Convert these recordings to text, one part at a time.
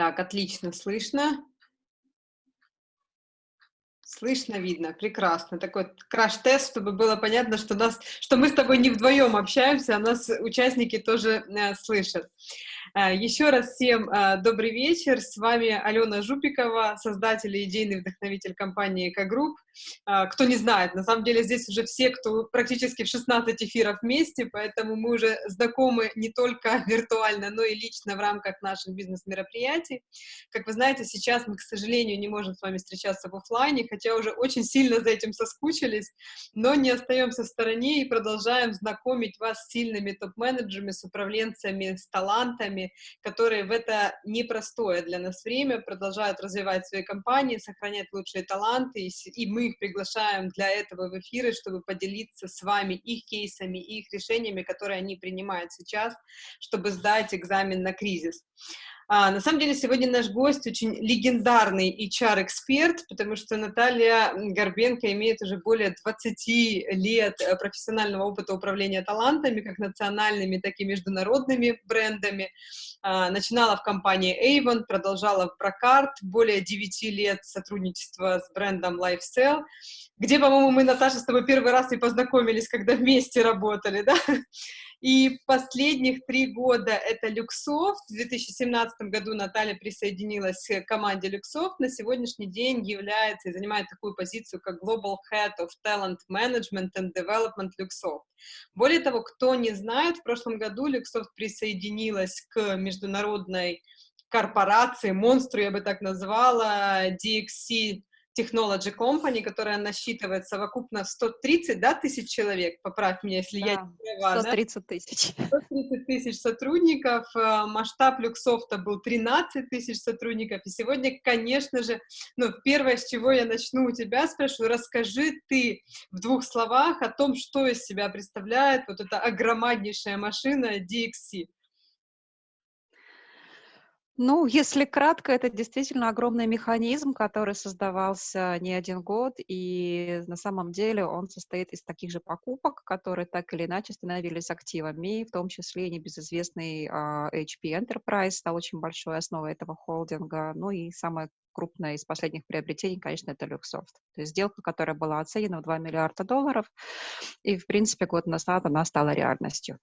Так, отлично слышно. Слышно, видно, прекрасно. Такой краш-тест, чтобы было понятно, что, нас, что мы с тобой не вдвоем общаемся, а нас участники тоже э, слышат. Э, еще раз всем э, добрый вечер. С вами Алена Жупикова, создатель и идейный вдохновитель компании «Эко-групп». Э, кто не знает, на самом деле здесь уже все, кто практически в 16 эфиров вместе, поэтому мы уже знакомы не только виртуально, но и лично в рамках наших бизнес-мероприятий. Как вы знаете, сейчас мы, к сожалению, не можем с вами встречаться в офлайне, хотя уже очень сильно за этим соскучились, но не остаемся в стороне и продолжаем знакомить вас с сильными топ-менеджерами, с управленцами, с талантами, которые в это непростое для нас время продолжают развивать свои компании, сохранять лучшие таланты, и, и мы их приглашаем для этого в эфиры, чтобы поделиться с вами их кейсами, их решениями, которые они принимают сейчас, чтобы сдать экзамен на кризис. А, на самом деле сегодня наш гость очень легендарный HR-эксперт, потому что Наталья Горбенко имеет уже более 20 лет э, профессионального опыта управления талантами, как национальными, так и международными брендами. А, начинала в компании Avon, продолжала в Brocard, более 9 лет сотрудничества с брендом Lifestyle, где, по-моему, мы, Наташа, с тобой первый раз и познакомились, когда вместе работали, да? И последних три года это Luxoft. В 2017 году Наталья присоединилась к команде Luxoft. На сегодняшний день является и занимает такую позицию, как Global Head of Talent Management and Development Luxoft. Более того, кто не знает, в прошлом году Luxoft присоединилась к международной корпорации, монстру я бы так назвала, DXC Technology Company, которая насчитывает совокупно 130 да, тысяч человек, поправь меня, если да, я не права. 130 тысяч. 130 тысяч сотрудников, э, масштаб Luxoft а был 13 тысяч сотрудников, и сегодня, конечно же, ну, первое, с чего я начну у тебя, спрошу, расскажи ты в двух словах о том, что из себя представляет вот эта огромнейшая машина DXC. Ну, если кратко, это действительно огромный механизм, который создавался не один год, и на самом деле он состоит из таких же покупок, которые так или иначе становились активами, в том числе и небезызвестный uh, HP Enterprise стал очень большой основой этого холдинга, ну и самое крупное из последних приобретений, конечно, это Luxoft. То есть сделка, которая была оценена в 2 миллиарда долларов, и, в принципе, год назад она стала реальностью.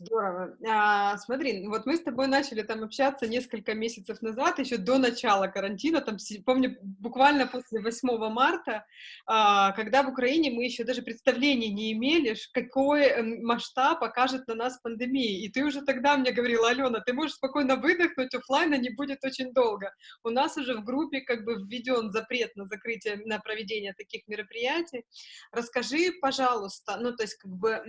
Здорово. А, смотри, вот мы с тобой начали там общаться несколько месяцев назад, еще до начала карантина, там, помню, буквально после 8 марта, а, когда в Украине мы еще даже представления не имели, какой эм, масштаб покажет на нас пандемия. И ты уже тогда мне говорила, Алена, ты можешь спокойно выдохнуть, офлайна не будет очень долго. У нас уже в группе как бы введен запрет на закрытие, на проведение таких мероприятий. Расскажи, пожалуйста, ну, то есть как бы,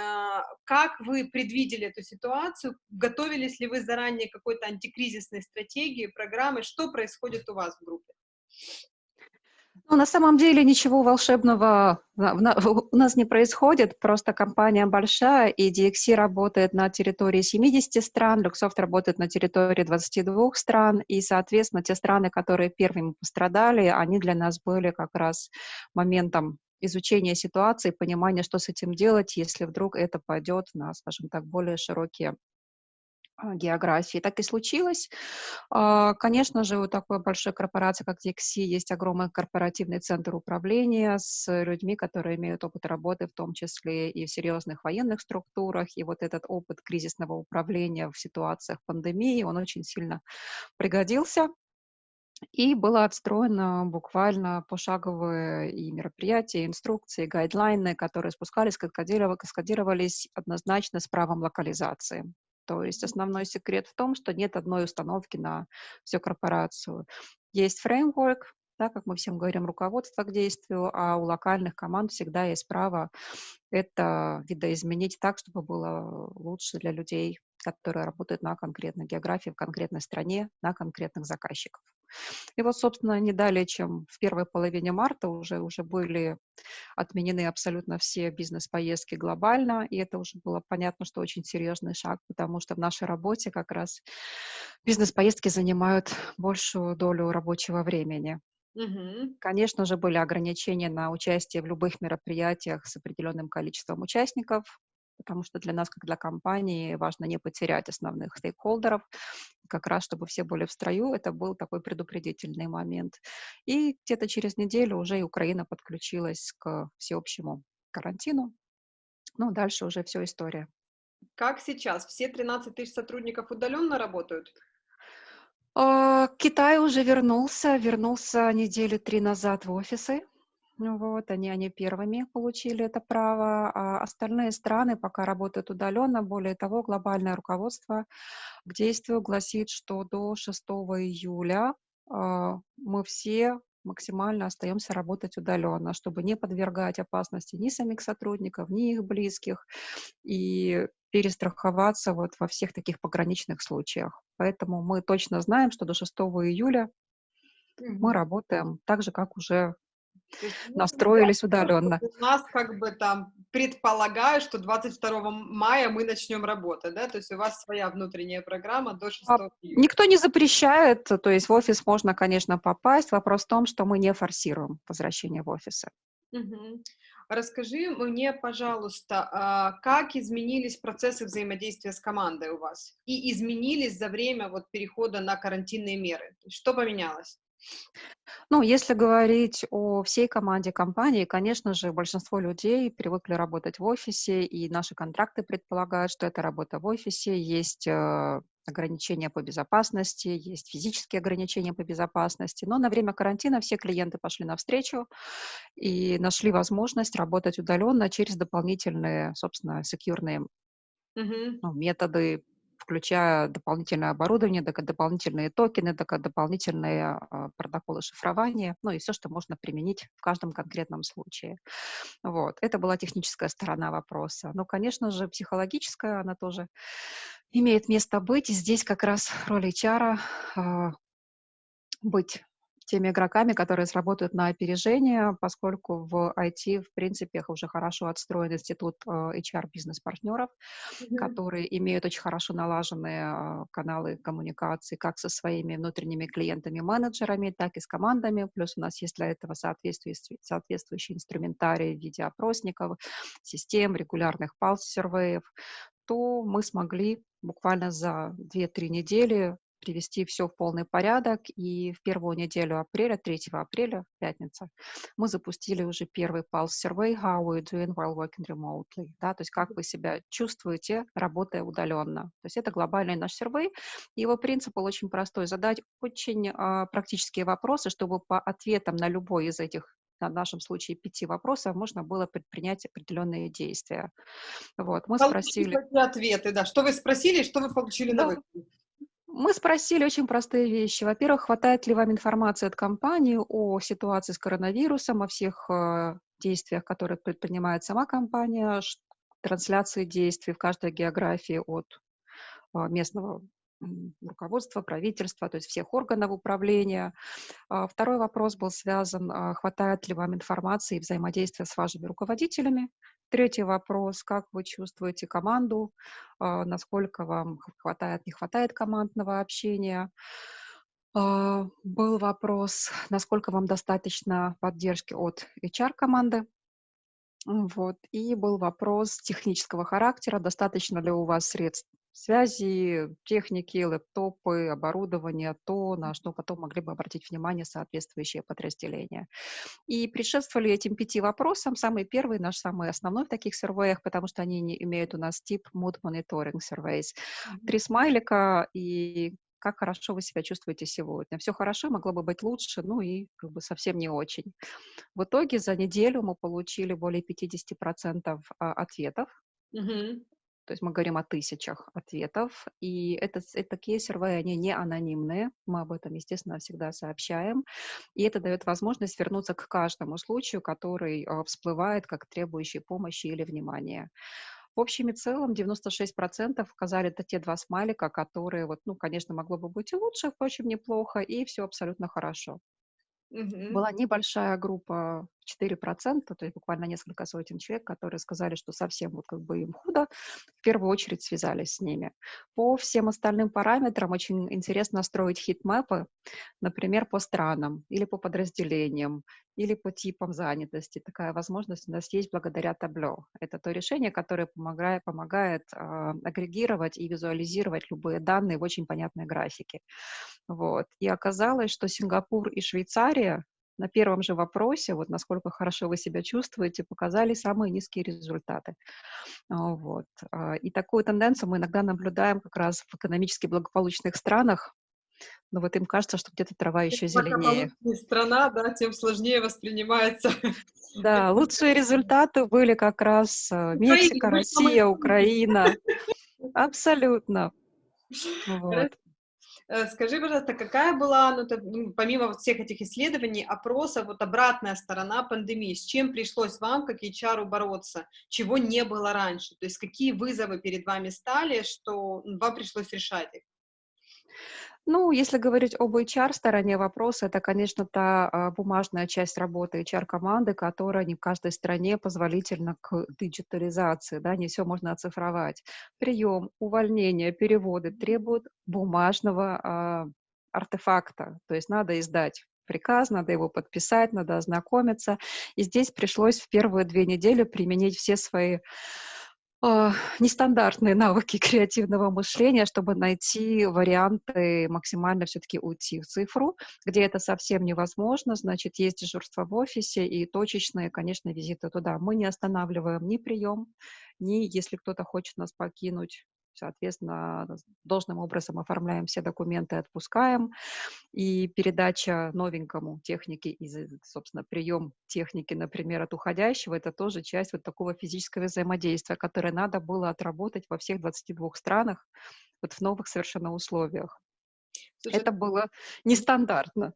а, как вы предвидели эту ситуацию? Готовились ли вы заранее какой-то антикризисной стратегии, программы? Что происходит у вас в группе? Ну, на самом деле ничего волшебного у нас не происходит, просто компания большая, и DXC работает на территории 70 стран, Luxoft работает на территории 22 стран, и, соответственно, те страны, которые первыми пострадали, они для нас были как раз моментом изучения ситуации, понимания, что с этим делать, если вдруг это пойдет на, скажем так, более широкие а, географии. Так и случилось. А, конечно же, у такой большой корпорации, как DXC, есть огромный корпоративный центр управления с людьми, которые имеют опыт работы, в том числе и в серьезных военных структурах. И вот этот опыт кризисного управления в ситуациях пандемии, он очень сильно пригодился. И было отстроено буквально пошаговые и мероприятия, и инструкции, и гайдлайны, которые спускались, каскадировались однозначно с правом локализации. То есть основной секрет в том, что нет одной установки на всю корпорацию. Есть фреймворк, да, как мы всем говорим, руководство к действию, а у локальных команд всегда есть право это видоизменить так, чтобы было лучше для людей, которые работают на конкретной географии, в конкретной стране, на конкретных заказчиков. И вот, собственно, не далее, чем в первой половине марта уже, уже были отменены абсолютно все бизнес-поездки глобально, и это уже было понятно, что очень серьезный шаг, потому что в нашей работе как раз бизнес-поездки занимают большую долю рабочего времени. Угу. Конечно же, были ограничения на участие в любых мероприятиях с определенным количеством участников, потому что для нас, как для компании, важно не потерять основных стейкхолдеров. как раз чтобы все были в строю, это был такой предупредительный момент. И где-то через неделю уже и Украина подключилась к всеобщему карантину. Ну, дальше уже все история. Как сейчас? Все 13 тысяч сотрудников удаленно работают? А, Китай уже вернулся, вернулся недели три назад в офисы. Ну вот, они, они первыми получили это право, а остальные страны пока работают удаленно. Более того, глобальное руководство к действию гласит, что до 6 июля э, мы все максимально остаемся работать удаленно, чтобы не подвергать опасности ни самих сотрудников, ни их близких, и перестраховаться вот во всех таких пограничных случаях. Поэтому мы точно знаем, что до 6 июля мы работаем так же, как уже настроились удаленно. У нас как бы там предполагаю, что 22 мая мы начнем работать, да? То есть у вас своя внутренняя программа до 6 а, июля. Никто не запрещает, то есть в офис можно, конечно, попасть. Вопрос в том, что мы не форсируем возвращение в офисы. Угу. Расскажи мне, пожалуйста, а, как изменились процессы взаимодействия с командой у вас? И изменились за время вот перехода на карантинные меры? Что поменялось? Ну, если говорить о всей команде компании, конечно же, большинство людей привыкли работать в офисе, и наши контракты предполагают, что это работа в офисе, есть э, ограничения по безопасности, есть физические ограничения по безопасности. Но на время карантина все клиенты пошли навстречу и нашли возможность работать удаленно через дополнительные, собственно, секьюрные ну, методы включая дополнительное оборудование, дополнительные токены, дополнительные а, протоколы шифрования, ну и все, что можно применить в каждом конкретном случае. Вот. Это была техническая сторона вопроса. Но, конечно же, психологическая, она тоже имеет место быть. И здесь как раз роль HR а, быть теми игроками, которые сработают на опережение, поскольку в IT, в принципе, уже хорошо отстроен институт э, HR-бизнес-партнеров, mm-hmm. которые имеют очень хорошо налаженные э, каналы коммуникации как со своими внутренними клиентами-менеджерами, так и с командами. Плюс у нас есть для этого соответствующий, соответствующий инструментарий в виде опросников, систем, регулярных палс-сервеев, то мы смогли буквально за 2-3 недели привести все в полный порядок. И в первую неделю апреля, 3 апреля, пятница, мы запустили уже первый Pulse Survey How are you doing while working remotely? Да, то есть как вы себя чувствуете, работая удаленно. То есть это глобальный наш сервей. Его принцип был очень простой. Задать очень а, практические вопросы, чтобы по ответам на любой из этих в нашем случае пяти вопросов можно было предпринять определенные действия. Вот, мы Получили спросили... ответы, да. Что вы спросили, что вы получили да. на выходе? Мы спросили очень простые вещи. Во-первых, хватает ли вам информации от компании о ситуации с коронавирусом, о всех э, действиях, которые предпринимает сама компания, трансляции действий в каждой географии от э, местного руководства, правительства, то есть всех органов управления. А, второй вопрос был связан, а, хватает ли вам информации и взаимодействия с вашими руководителями. Третий вопрос, как вы чувствуете команду, а, насколько вам хватает, не хватает командного общения. Был вопрос, насколько вам достаточно поддержки от HR-команды. Вот. И был вопрос технического характера, достаточно ли у вас средств связи, техники, лэптопы, оборудование, то, на что потом могли бы обратить внимание соответствующие подразделения. И предшествовали этим пяти вопросам. Самый первый, наш самый основной в таких сервеях, потому что они не имеют у нас тип Mood Monitoring Surveys. Три смайлика и как хорошо вы себя чувствуете сегодня. Все хорошо, могло бы быть лучше, ну и как бы совсем не очень. В итоге за неделю мы получили более 50% а, ответов. Mm-hmm. То есть мы говорим о тысячах ответов, и это, это кейсервые, они не анонимные, мы об этом, естественно, всегда сообщаем, и это дает возможность вернуться к каждому случаю, который э, всплывает как требующий помощи или внимания. В общем и целом 96% указали это те два смайлика, которые, вот, ну, конечно, могло бы быть и лучше, впрочем, неплохо, и все абсолютно хорошо. Мгм. Была небольшая группа 4%, то есть буквально несколько сотен человек, которые сказали, что совсем вот как бы им худо, в первую очередь связались с ними. По всем остальным параметрам очень интересно строить хит-мэпы, например, по странам или по подразделениям, или по типам занятости. Такая возможность у нас есть благодаря табло. Это то решение, которое помогает, помогает э, агрегировать и визуализировать любые данные в очень понятной графике. Вот. И оказалось, что Сингапур и Швейцария на первом же вопросе, вот насколько хорошо вы себя чувствуете, показали самые низкие результаты. А, вот. А, и такую тенденцию мы иногда наблюдаем как раз в экономически благополучных странах, но вот им кажется, что где-то трава еще зеленее. страна, да, тем сложнее воспринимается. Да, лучшие результаты были как раз э, Мексика, Россия, Украина. Абсолютно. Вот. Э, скажи, пожалуйста, какая была, ну, ну, помимо вот всех этих исследований, опросов, вот обратная сторона пандемии, с чем пришлось вам, как HR, бороться, чего не было раньше, то есть какие вызовы перед вами стали, что вам пришлось решать их? Ну, если говорить об HR-стороне вопроса, это, конечно, та а, бумажная часть работы HR-команды, которая не в каждой стране позволительна к диджитализации, да, не все можно оцифровать. Прием, увольнение, переводы требуют бумажного а, артефакта, то есть надо издать приказ, надо его подписать, надо ознакомиться. И здесь пришлось в первые две недели применить все свои а, нестандартные навыки креативного мышления, чтобы найти варианты максимально все-таки уйти в цифру, где это совсем невозможно, значит, есть дежурство в офисе и точечные, конечно, визиты туда. Мы не останавливаем ни прием, ни если кто-то хочет нас покинуть, соответственно, должным образом оформляем все документы, отпускаем, и передача новенькому техники, и, собственно, прием техники, например, от уходящего, это тоже часть вот такого физического взаимодействия, которое надо было отработать во всех 22 странах, вот в новых совершенно условиях. Слушай, это было нестандартно.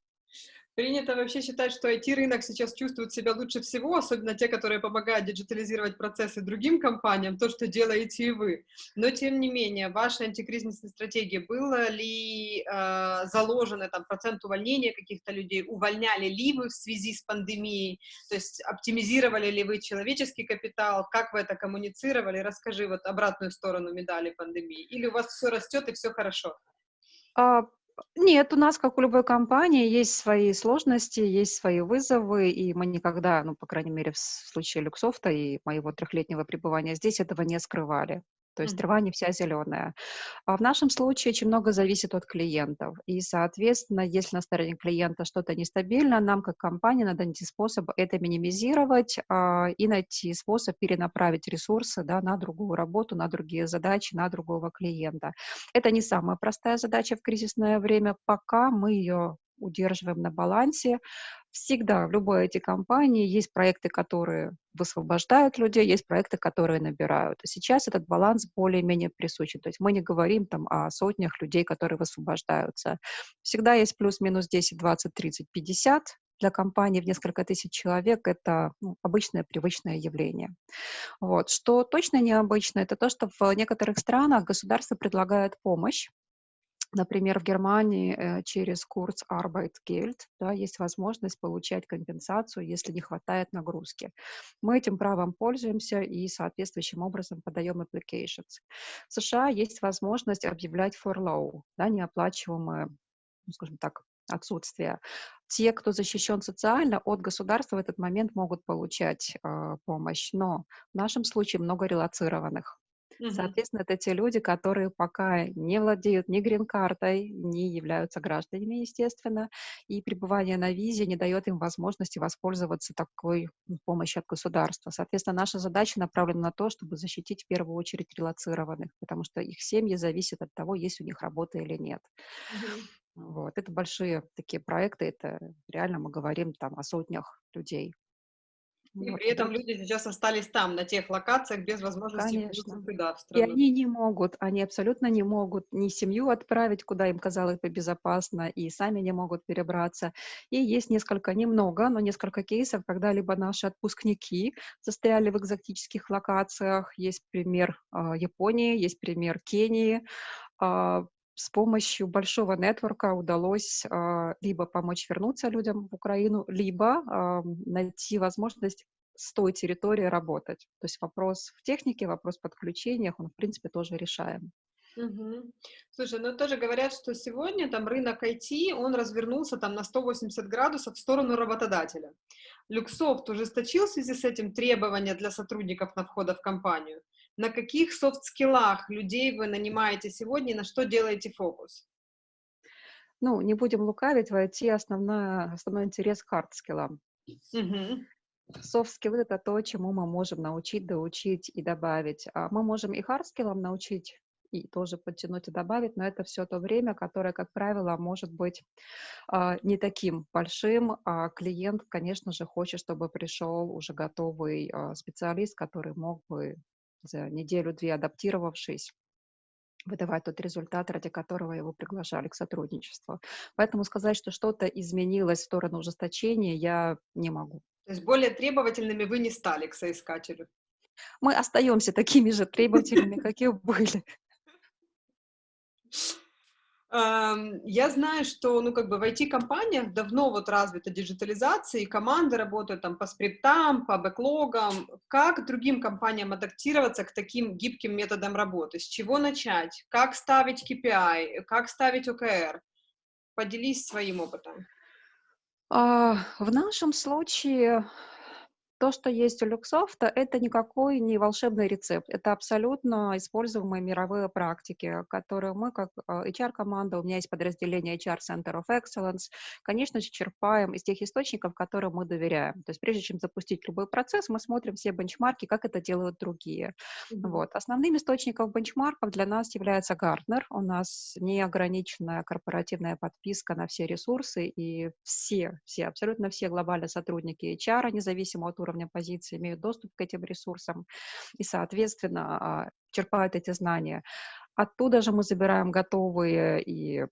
Принято вообще считать, что IT-рынок сейчас чувствует себя лучше всего, особенно те, которые помогают диджитализировать процессы другим компаниям, то, что делаете и вы. Но, тем не менее, в вашей антикризисной стратегии было ли э, заложено там, процент увольнения каких-то людей, увольняли ли вы в связи с пандемией, то есть оптимизировали ли вы человеческий капитал, как вы это коммуницировали? Расскажи вот обратную сторону медали пандемии. Или у вас все растет и все хорошо? Нет, у нас, как у любой компании, есть свои сложности, есть свои вызовы, и мы никогда, ну, по крайней мере, в случае Люксофта и моего трехлетнего пребывания здесь этого не скрывали. То есть трава не вся зеленая. А в нашем случае очень много зависит от клиентов. И, соответственно, если на стороне клиента что-то нестабильно, нам, как компания, надо найти способ это минимизировать а, и найти способ перенаправить ресурсы да, на другую работу, на другие задачи, на другого клиента. Это не самая простая задача в кризисное время, пока мы ее удерживаем на балансе. Всегда в любой эти компании есть проекты, которые высвобождают людей, есть проекты, которые набирают. Сейчас этот баланс более-менее присущий. То есть мы не говорим там о сотнях людей, которые высвобождаются. Всегда есть плюс-минус 10, 20, 30, 50 для компании в несколько тысяч человек это ну, обычное, привычное явление. Вот. Что точно необычно, это то, что в некоторых странах государство предлагает помощь Например, в Германии э, через курс Arbeitgeld да, есть возможность получать компенсацию, если не хватает нагрузки. Мы этим правом пользуемся и соответствующим образом подаем applications. В США есть возможность объявлять furlough, да, неоплачиваемое, ну, скажем так, отсутствие. Те, кто защищен социально, от государства в этот момент могут получать э, помощь, но в нашем случае много релацированных. Соответственно, это те люди, которые пока не владеют ни грин-картой, не являются гражданами, естественно, и пребывание на визе не дает им возможности воспользоваться такой помощью от государства. Соответственно, наша задача направлена на то, чтобы защитить в первую очередь релацированных, потому что их семьи зависят от того, есть у них работа или нет. Вот. Это большие такие проекты, это реально мы говорим там о сотнях людей. И вот, при этом люди сейчас остались там, на тех локациях, без возможности Конечно. туда, в страну. И они не могут, они абсолютно не могут ни семью отправить, куда им казалось бы безопасно, и сами не могут перебраться. И есть несколько, немного, но несколько кейсов, когда либо наши отпускники застряли в экзотических локациях, есть пример э, Японии, есть пример Кении, э, с помощью большого нетворка удалось э, либо помочь вернуться людям в Украину, либо э, найти возможность с той территории работать. То есть вопрос в технике, вопрос в подключениях, он, в принципе, тоже решаем. Угу. Слушай, ну тоже говорят, что сегодня там рынок IT, он развернулся там на 180 градусов в сторону работодателя. Люксофт ужесточил в связи с этим требования для сотрудников на входа в компанию. На каких софт-скиллах людей вы нанимаете сегодня на что делаете фокус? Ну, не будем лукавить, в IT основная, основной интерес к хард-скиллам. Угу. Софт-скиллы — это то, чему мы можем научить, доучить и добавить. А мы можем и хард-скиллам научить, и тоже подтянуть и добавить, но это все то время, которое, как правило, может быть э, не таким большим. А клиент, конечно же, хочет, чтобы пришел уже готовый э, специалист, который мог бы за неделю-две адаптировавшись, выдавать тот результат, ради которого его приглашали к сотрудничеству. Поэтому сказать, что что-то изменилось в сторону ужесточения, я не могу. То есть более требовательными вы не стали к соискателю? Мы остаемся такими же требовательными, как и были. Я знаю, что, ну, как бы в IT-компаниях давно вот развита диджитализация, и команды работают там по скриптам, по бэклогам. Как другим компаниям адаптироваться к таким гибким методам работы? С чего начать? Как ставить KPI? Как ставить OKR? Поделись своим опытом. А, в нашем случае то, что есть у Люксофта, это никакой не волшебный рецепт. Это абсолютно используемые мировые практики, которые мы, как HR-команда, а, у меня есть подразделение HR Center of Excellence, конечно же, черпаем из тех источников, которым мы доверяем. То есть прежде чем запустить любой процесс, мы смотрим все бенчмарки, как это делают другие. Mm-hmm. Вот. Основным источником бенчмарков для нас является Gartner. У нас неограниченная корпоративная подписка на все ресурсы, и все, все, абсолютно все глобальные сотрудники HR, независимо от уровня позиции имеют доступ к этим ресурсам и, соответственно, а, черпают эти знания. Оттуда же мы забираем готовые и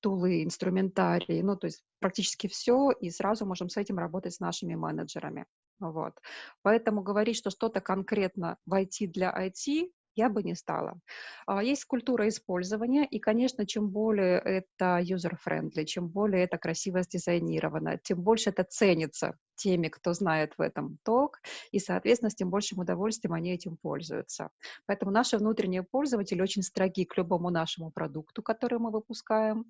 тулы, инструментарии, ну, то есть практически все, и сразу можем с этим работать с нашими менеджерами. Вот. Поэтому говорить, что что-то конкретно в IT для IT, я бы не стала. А, есть культура использования, и, конечно, чем более это user-friendly, чем более это красиво сдизайнировано, тем больше это ценится теми, кто знает в этом толк, и, соответственно, с тем большим удовольствием они этим пользуются. Поэтому наши внутренние пользователи очень строги к любому нашему продукту, который мы выпускаем.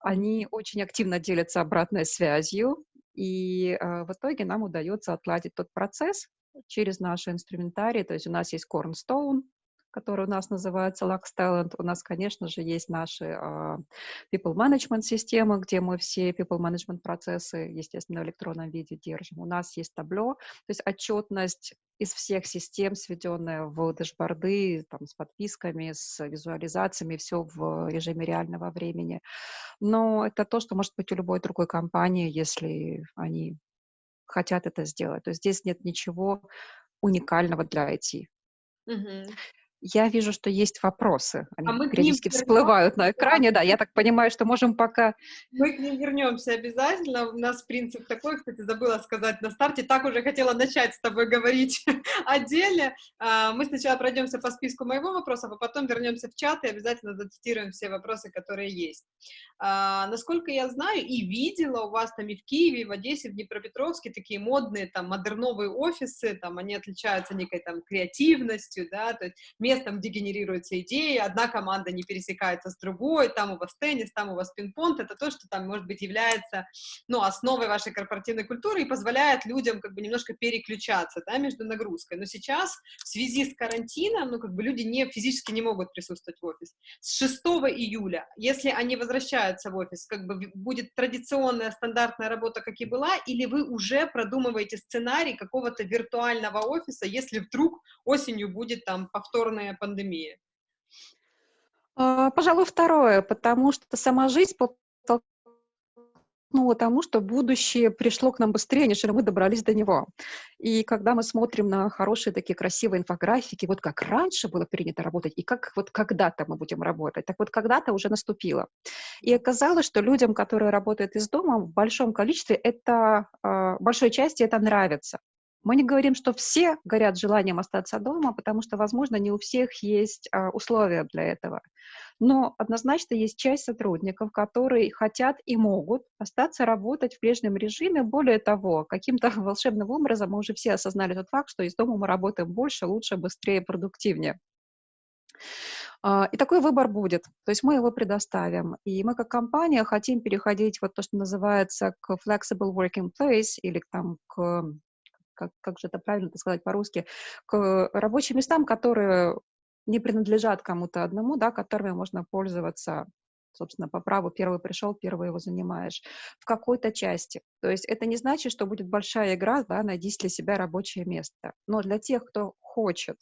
Они очень активно делятся обратной связью, и э, в итоге нам удается отладить тот процесс через наши инструментарии. То есть у нас есть Cornstone, который у нас называется Lux Talent. У нас, конечно же, есть наши uh, people management системы, где мы все people management процессы, естественно, в электронном виде держим. У нас есть табло, то есть отчетность из всех систем, сведенная в дэшборды, там, с подписками, с визуализациями, все в режиме реального времени. Но это то, что может быть у любой другой компании, если они хотят это сделать. То есть здесь нет ничего уникального для IT. Uh-huh. Я вижу, что есть вопросы. Они а мы периодически всплывают на экране. Да, я так понимаю, что можем пока... Мы к ним вернемся обязательно. У нас принцип такой, кстати, забыла сказать на старте. Так уже хотела начать с тобой говорить о деле. А, мы сначала пройдемся по списку моего вопроса, а потом вернемся в чат и обязательно зацитируем все вопросы, которые есть. А, насколько я знаю и видела, у вас там и в Киеве, и в Одессе, в Днепропетровске такие модные там модерновые офисы, там они отличаются некой там креативностью, да, то есть местом, где генерируются идеи, одна команда не пересекается с другой, там у вас теннис, там у вас пинг-понг, это то, что там, может быть, является, ну, основой вашей корпоративной культуры и позволяет людям как бы немножко переключаться, да, между нагрузкой. Но сейчас в связи с карантином, ну, как бы люди не, физически не могут присутствовать в офис. С 6 июля, если они возвращаются в офис, как бы будет традиционная стандартная работа, как и была, или вы уже продумываете сценарий какого-то виртуального офиса, если вдруг осенью будет там повторно повторная пандемия? А, пожалуй, второе, потому что сама жизнь подтолкнула тому, что будущее пришло к нам быстрее, нежели мы добрались до него. И когда мы смотрим на хорошие такие красивые инфографики, вот как раньше было принято работать, и как вот когда-то мы будем работать, так вот когда-то уже наступило. И оказалось, что людям, которые работают из дома, в большом количестве это, а, большой части это нравится. Мы не говорим, что все горят желанием остаться дома, потому что, возможно, не у всех есть а, условия для этого. Но однозначно есть часть сотрудников, которые хотят и могут остаться работать в прежнем режиме. Более того, каким-то волшебным образом мы уже все осознали тот факт, что из дома мы работаем больше, лучше, быстрее, продуктивнее. А, и такой выбор будет, то есть мы его предоставим. И мы как компания хотим переходить вот то, что называется к flexible working place или там к как, как же это правильно сказать по-русски, к рабочим местам, которые не принадлежат кому-то одному, да, которыми можно пользоваться собственно, по праву первый пришел, первый его занимаешь, в какой-то части. То есть это не значит, что будет большая игра, да, найди для себя рабочее место. Но для тех, кто хочет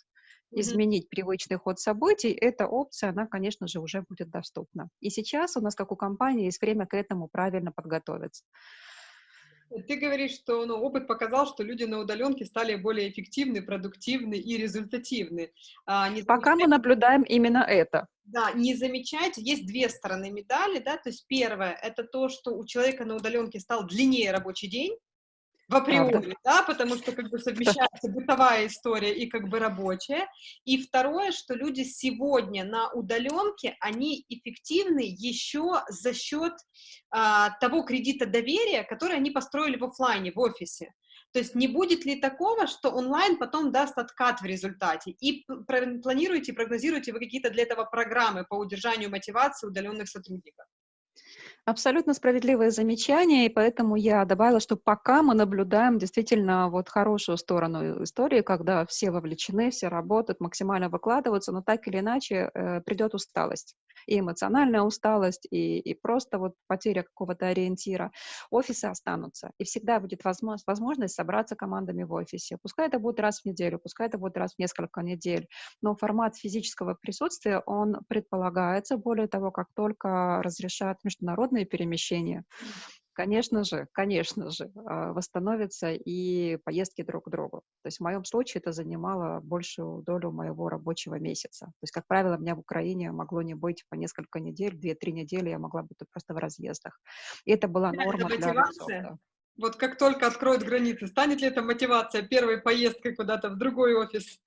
изменить привычный ход событий, эта опция, она, конечно же, уже будет доступна. И сейчас у нас, как у компании, есть время к этому правильно подготовиться. Ты говоришь, что ну, опыт показал, что люди на удаленке стали более эффективны, продуктивны и результативны. А, не Пока мы наблюдаем именно это. Да, не замечайте, есть две стороны медали, да, то есть первое, это то, что у человека на удаленке стал длиннее рабочий день, в априори, да, потому что как бы совмещается бытовая история и как бы рабочая. И второе, что люди сегодня на удаленке, они эффективны еще за счет а, того кредита доверия, который они построили в офлайне, в офисе. То есть не будет ли такого, что онлайн потом даст откат в результате? И планируете, прогнозируете вы какие-то для этого программы по удержанию мотивации удаленных сотрудников? Абсолютно справедливое замечание, и поэтому я добавила, что пока мы наблюдаем действительно вот хорошую сторону истории, когда все вовлечены, все работают, максимально выкладываются, но так или иначе э, придет усталость и эмоциональная усталость, и, и просто вот потеря какого-то ориентира. Офисы останутся, и всегда будет возможность, возможность собраться командами в офисе. Пускай это будет раз в неделю, пускай это будет раз в несколько недель, но формат физического присутствия, он предполагается, более того, как только разрешат международные перемещения, Конечно же, конечно же, а, восстановятся и поездки друг к другу. То есть в моем случае это занимало большую долю моего рабочего месяца. То есть, как правило, меня в Украине могло не быть по несколько недель, две-три недели я могла быть просто в разъездах. И это была норма это для Microsoft. Вот как только откроют границы, станет ли это мотивация первой поездкой куда-то в другой офис?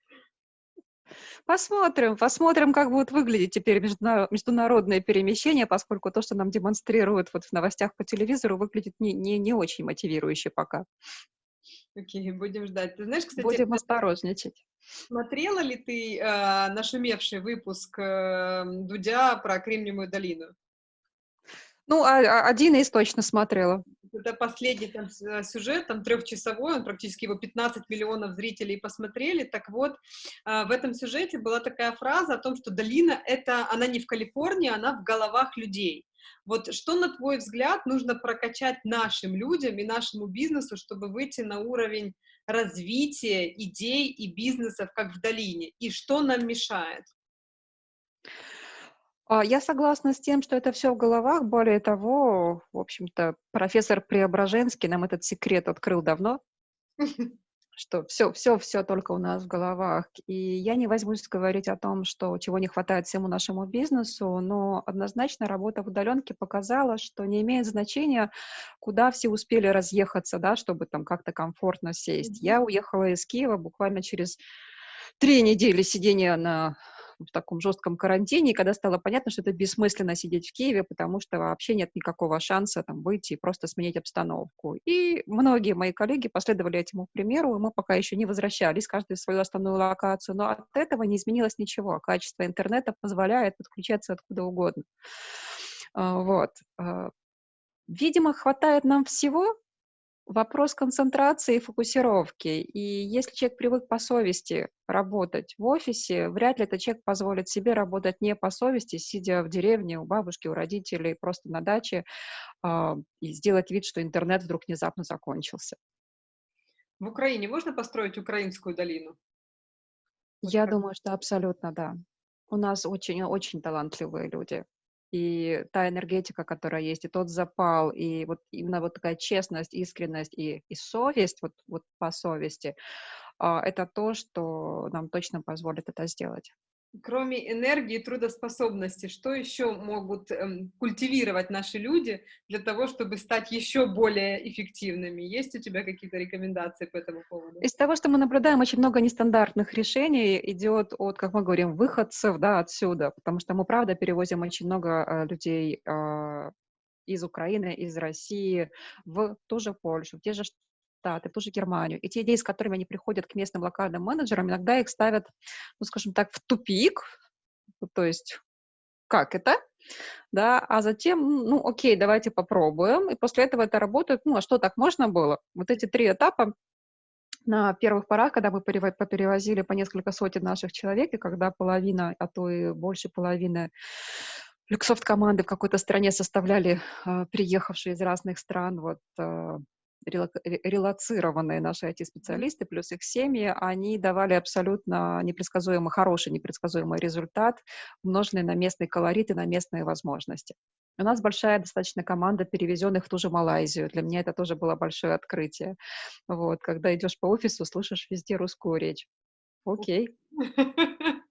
Посмотрим, посмотрим, как будут выглядеть теперь международные перемещения, поскольку то, что нам демонстрируют вот в новостях по телевизору, выглядит не, не, не очень мотивирующе пока. Окей, okay, будем ждать. Ты знаешь, кстати... Будем осторожничать. Смотрела ли ты э, нашумевший выпуск э, Дудя про Кремниевую долину? Ну, а, а, один из точно смотрела. Это последний там э, сюжет, там трехчасовой, он практически его 15 миллионов зрителей посмотрели. Так вот, э, в этом сюжете была такая фраза о том, что долина это, она не в Калифорнии, она в головах людей. Вот что, на твой взгляд, нужно прокачать нашим людям и нашему бизнесу, чтобы выйти на уровень развития идей и бизнесов, как в долине? И что нам мешает? А, я согласна с тем, что это все в головах. Более того, в общем-то, профессор Преображенский нам этот секрет открыл давно, что все, все, все только у нас в головах. И я не возьмусь говорить о том, что чего не хватает всему нашему бизнесу, но однозначно работа в удаленке показала, что не имеет значения, куда все успели разъехаться, да, чтобы там как-то комфортно сесть. Я уехала из Киева буквально через три недели сидения на в таком жестком карантине, и когда стало понятно, что это бессмысленно сидеть в Киеве, потому что вообще нет никакого шанса там выйти и просто сменить обстановку. И многие мои коллеги последовали этому примеру, и мы пока еще не возвращались, каждый в свою основную локацию, но от этого не изменилось ничего. Качество интернета позволяет подключаться откуда угодно. А, вот. А, видимо, хватает нам всего, Вопрос концентрации и фокусировки. И если человек привык по совести работать в офисе, вряд ли этот человек позволит себе работать не по совести, сидя в деревне у бабушки, у родителей, просто на даче, э, и сделать вид, что интернет вдруг внезапно закончился. В Украине можно построить украинскую долину? Я думаю, что абсолютно да. У нас очень-очень талантливые люди и та энергетика, которая есть, и тот запал, и вот именно вот такая честность, искренность и, и совесть, вот, вот по совести, а, это то, что нам точно позволит это сделать. Кроме энергии и трудоспособности, что еще могут эм, культивировать наши люди для того, чтобы стать еще более эффективными? Есть у тебя какие-то рекомендации по этому поводу? Из того, что мы наблюдаем, очень много нестандартных решений идет от, как мы говорим, выходцев да, отсюда, потому что мы, правда, перевозим очень много э, людей э, из Украины, из России в ту же Польшу, в те же Штаты, ту же Германию. И те идеи, с которыми они приходят к местным локальным менеджерам, иногда их ставят, ну, скажем так, в тупик, то есть как это, да, а затем, ну, окей, давайте попробуем, и после этого это работает, ну, а что так можно было? Вот эти три этапа. На первых порах, когда мы перевозили по несколько сотен наших человек, и когда половина, а то и больше половины люксофт команды в какой-то стране составляли э, приехавшие из разных стран вот э, релацированные наши IT-специалисты, плюс их семьи, они давали абсолютно непредсказуемый, хороший непредсказуемый результат, умноженный на местные колориты, на местные возможности. У нас большая достаточно команда перевезенных в ту же Малайзию. Для меня это тоже было большое открытие. Вот, когда идешь по офису, слышишь везде русскую речь. Окей.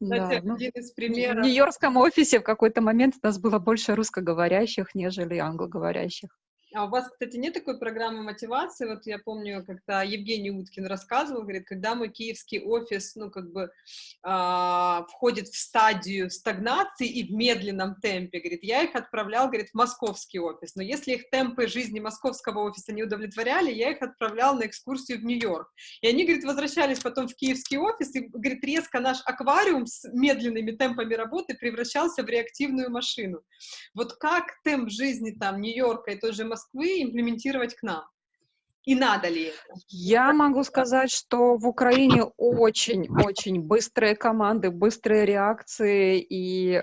Да, ну, в Нью-Йоркском офисе в какой-то момент у нас было больше русскоговорящих, нежели англоговорящих. А у вас, кстати, нет такой программы мотивации? Вот я помню, когда Евгений Уткин рассказывал, говорит, когда мой киевский офис, ну, как бы э, входит в стадию стагнации и в медленном темпе, говорит, я их отправлял, говорит, в московский офис. Но если их темпы жизни московского офиса не удовлетворяли, я их отправлял на экскурсию в Нью-Йорк. И они, говорит, возвращались потом в киевский офис, и, говорит, резко наш аквариум с медленными темпами работы превращался в реактивную машину. Вот как темп жизни там Нью-Йорка и той же Москвы имплементировать к нам? И надо ли это? Я могу сказать, что в Украине очень-очень быстрые команды, быстрые реакции, и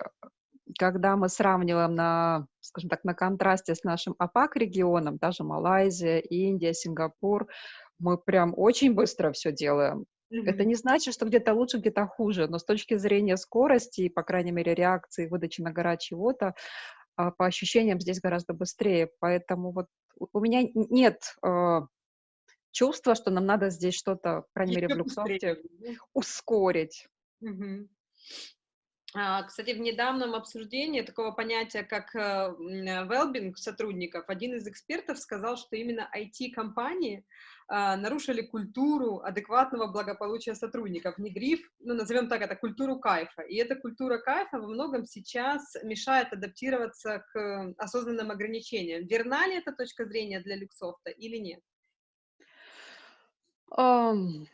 когда мы сравниваем на, скажем так, на контрасте с нашим АПАК-регионом, даже Малайзия, Индия, Сингапур, мы прям очень быстро все делаем. Это не значит, что где-то лучше, где-то хуже, но с точки зрения скорости, по крайней мере, реакции, выдачи на гора чего-то, по ощущениям здесь гораздо быстрее. Поэтому вот у меня нет э, чувства, что нам надо здесь что-то, по крайней мере, в Люксофте ускорить. Угу. Кстати, в недавнем обсуждении такого понятия, как велбинг сотрудников, один из экспертов сказал, что именно IT-компании а, нарушили культуру адекватного благополучия сотрудников, внедрив, ну, назовем так это, культуру кайфа. И эта культура кайфа во многом сейчас мешает адаптироваться к осознанным ограничениям. Верна ли эта точка зрения для Люксофта или нет? Um,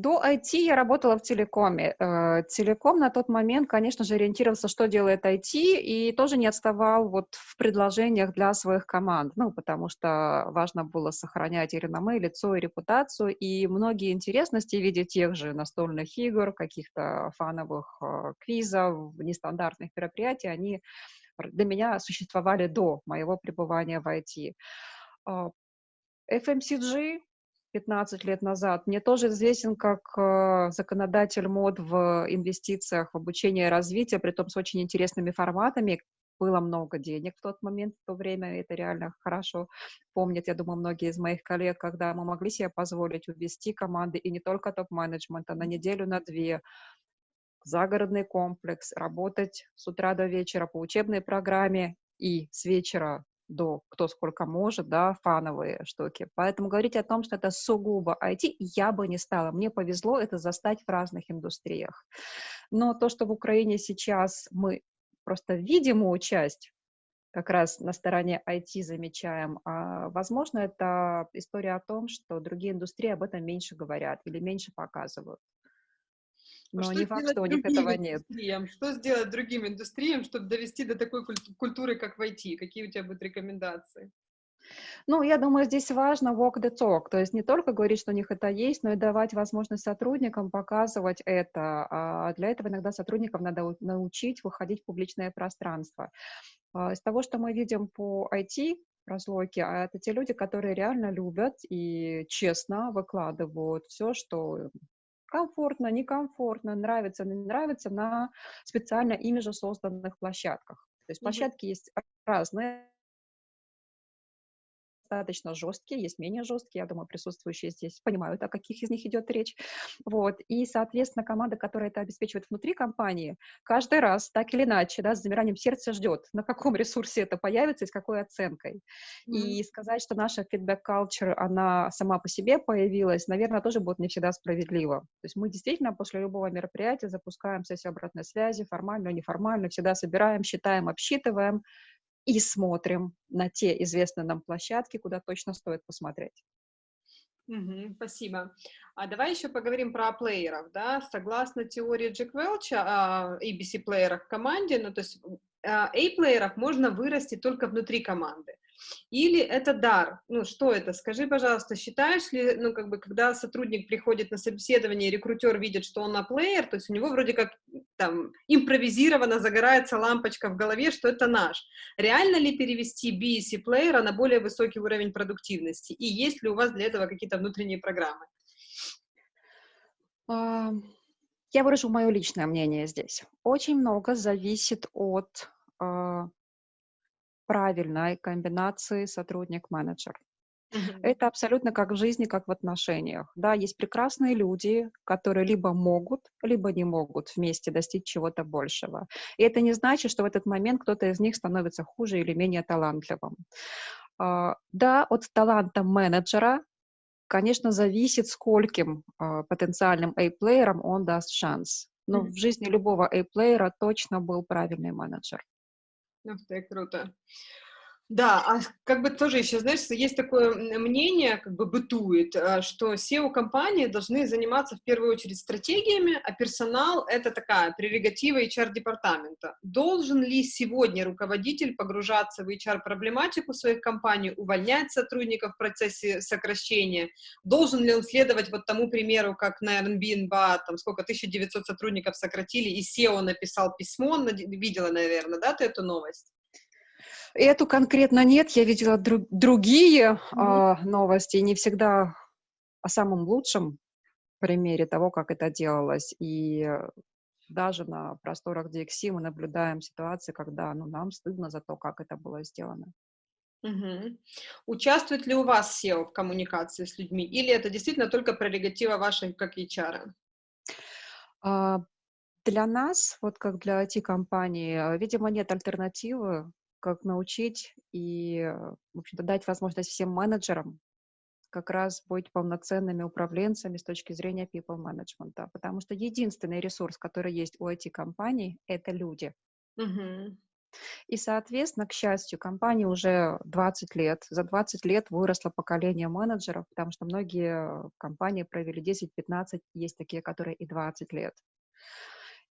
до IT я работала в телекоме. Э, телеком на тот момент, конечно же, ориентировался, что делает IT, и тоже не отставал вот в предложениях для своих команд, ну, потому что важно было сохранять и реноме, и лицо, и репутацию, и многие интересности в виде тех же настольных игр, каких-то фановых э, квизов, нестандартных мероприятий, они для меня существовали до моего пребывания в IT. FMCG 15 лет назад. Мне тоже известен как э, законодатель мод в инвестициях, в обучение и развитие, при том с очень интересными форматами. Было много денег в тот момент, в то время, это реально хорошо помнят, я думаю, многие из моих коллег, когда мы могли себе позволить увести команды, и не только топ-менеджмента, на неделю, на две, загородный комплекс, работать с утра до вечера по учебной программе и с вечера до кто сколько может, да, фановые штуки. Поэтому говорить о том, что это сугубо IT, я бы не стала. Мне повезло это застать в разных индустриях. Но то, что в Украине сейчас мы просто видимую часть как раз на стороне IT замечаем, а, возможно, это история о том, что другие индустрии об этом меньше говорят или меньше показывают. Но что не факт, что у них этого нет. Что сделать другим индустриям, чтобы довести до такой культуры, как в IT? Какие у тебя будут рекомендации? Ну, я думаю, здесь важно walk the talk, то есть не только говорить, что у них это есть, но и давать возможность сотрудникам показывать это. А для этого иногда сотрудникам надо научить выходить в публичное пространство. А из того, что мы видим по IT, разлоки, а это те люди, которые реально любят и честно выкладывают все, что комфортно, некомфортно, нравится, не нравится на специально ими же созданных площадках. То есть площадки mm-hmm. есть разные, достаточно жесткие, есть менее жесткие, я думаю, присутствующие здесь понимают, о каких из них идет речь. Вот. И, соответственно, команда, которая это обеспечивает внутри компании, каждый раз, так или иначе, да, с замиранием сердца ждет, на каком ресурсе это появится и с какой оценкой. Mm-hmm. И сказать, что наша feedback culture, она сама по себе появилась, наверное, тоже будет не всегда справедливо. То есть мы действительно после любого мероприятия запускаем сессию обратной связи, формально, неформально, всегда собираем, считаем, обсчитываем, и смотрим на те известные нам площадки, куда точно стоит посмотреть. Угу, спасибо. А давай еще поговорим про плееров, да, согласно теории Джек Велча, а, ABC плеерах в команде, ну, то есть A-плееров а, можно вырасти только внутри команды. Или это дар? Ну, что это? Скажи, пожалуйста, считаешь ли, ну, как бы, когда сотрудник приходит на собеседование, рекрутер видит, что он на плеер, то есть у него вроде как там импровизированно загорается лампочка в голове, что это наш. Реально ли перевести BSC плеера на более высокий уровень продуктивности? И есть ли у вас для этого какие-то внутренние программы? Я выражу мое личное мнение здесь. Очень много зависит от а, правильной комбинации сотрудник-менеджер. Uh-huh. Это абсолютно как в жизни, как в отношениях. Да, есть прекрасные люди, которые либо могут, либо не могут вместе достичь чего-то большего. И это не значит, что в этот момент кто-то из них становится хуже или менее талантливым. Uh, да, от таланта менеджера, конечно, зависит, скольким uh, потенциальным A-плеерам он даст шанс. Но mm-hmm. в жизни любого A-плеера точно был правильный менеджер. Ух ты, круто. Да, а как бы тоже еще, знаешь, есть такое мнение, как бы бытует, э, что SEO-компании должны заниматься в первую очередь стратегиями, а персонал — это такая прерогатива HR-департамента. Должен ли сегодня руководитель погружаться в HR-проблематику своих компаний, увольнять сотрудников в процессе сокращения? Должен ли он следовать вот тому примеру, как на Airbnb, там сколько, 1900 сотрудников сократили, и SEO написал письмо, видела, наверное, да, ты эту новость? Эту конкретно нет, я видела друг, другие mm-hmm. э, новости, не всегда о самом лучшем примере того, как это делалось. И даже на просторах DXC мы наблюдаем ситуации, когда ну, нам стыдно за то, как это было сделано. Угу. Участвует ли у вас SEO в коммуникации с людьми, или это действительно только прерогатива вашей как HR? А, для нас, вот как для IT-компании, видимо, нет альтернативы как научить и, в общем-то, дать возможность всем менеджерам как раз быть полноценными управленцами с точки зрения people management, потому что единственный ресурс, который есть у IT-компаний, это люди. Uh-huh. И, соответственно, к счастью, компании уже 20 лет. За 20 лет выросло поколение менеджеров, потому что многие компании провели 10-15, есть такие, которые и 20 лет.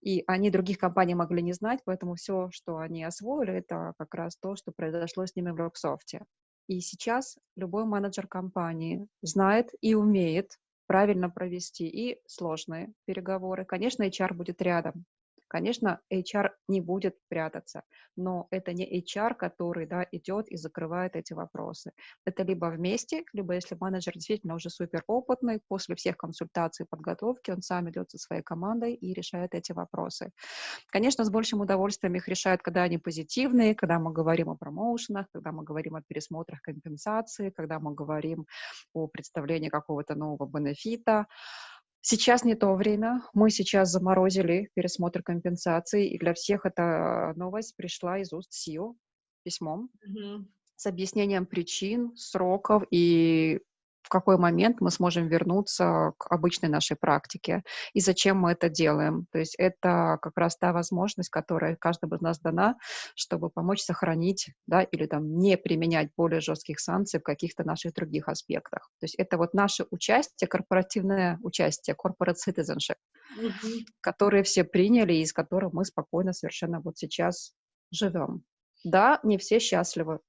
И они других компаний могли не знать, поэтому все, что они освоили, это как раз то, что произошло с ними в Роксофте. И сейчас любой менеджер компании знает и умеет правильно провести и сложные переговоры. Конечно, HR будет рядом, Конечно, HR не будет прятаться, но это не HR, который да, идет и закрывает эти вопросы. Это либо вместе, либо если менеджер действительно уже супер опытный, после всех консультаций и подготовки он сам идет со своей командой и решает эти вопросы. Конечно, с большим удовольствием их решают, когда они позитивные, когда мы говорим о промоушенах, когда мы говорим о пересмотрах компенсации, когда мы говорим о представлении какого-то нового бенефита. Сейчас не то время. Мы сейчас заморозили пересмотр компенсаций, и для всех эта новость пришла из уст СИО письмом mm-hmm. с объяснением причин, сроков и в какой момент мы сможем вернуться к обычной нашей практике и зачем мы это делаем. То есть это как раз та возможность, которая каждому из нас дана, чтобы помочь сохранить да, или там, не применять более жестких санкций в каких-то наших других аспектах. То есть это вот наше участие, корпоративное участие, corporate citizenship, mm-hmm. которые все приняли и из которых мы спокойно совершенно вот сейчас живем. Да, не все счастливы,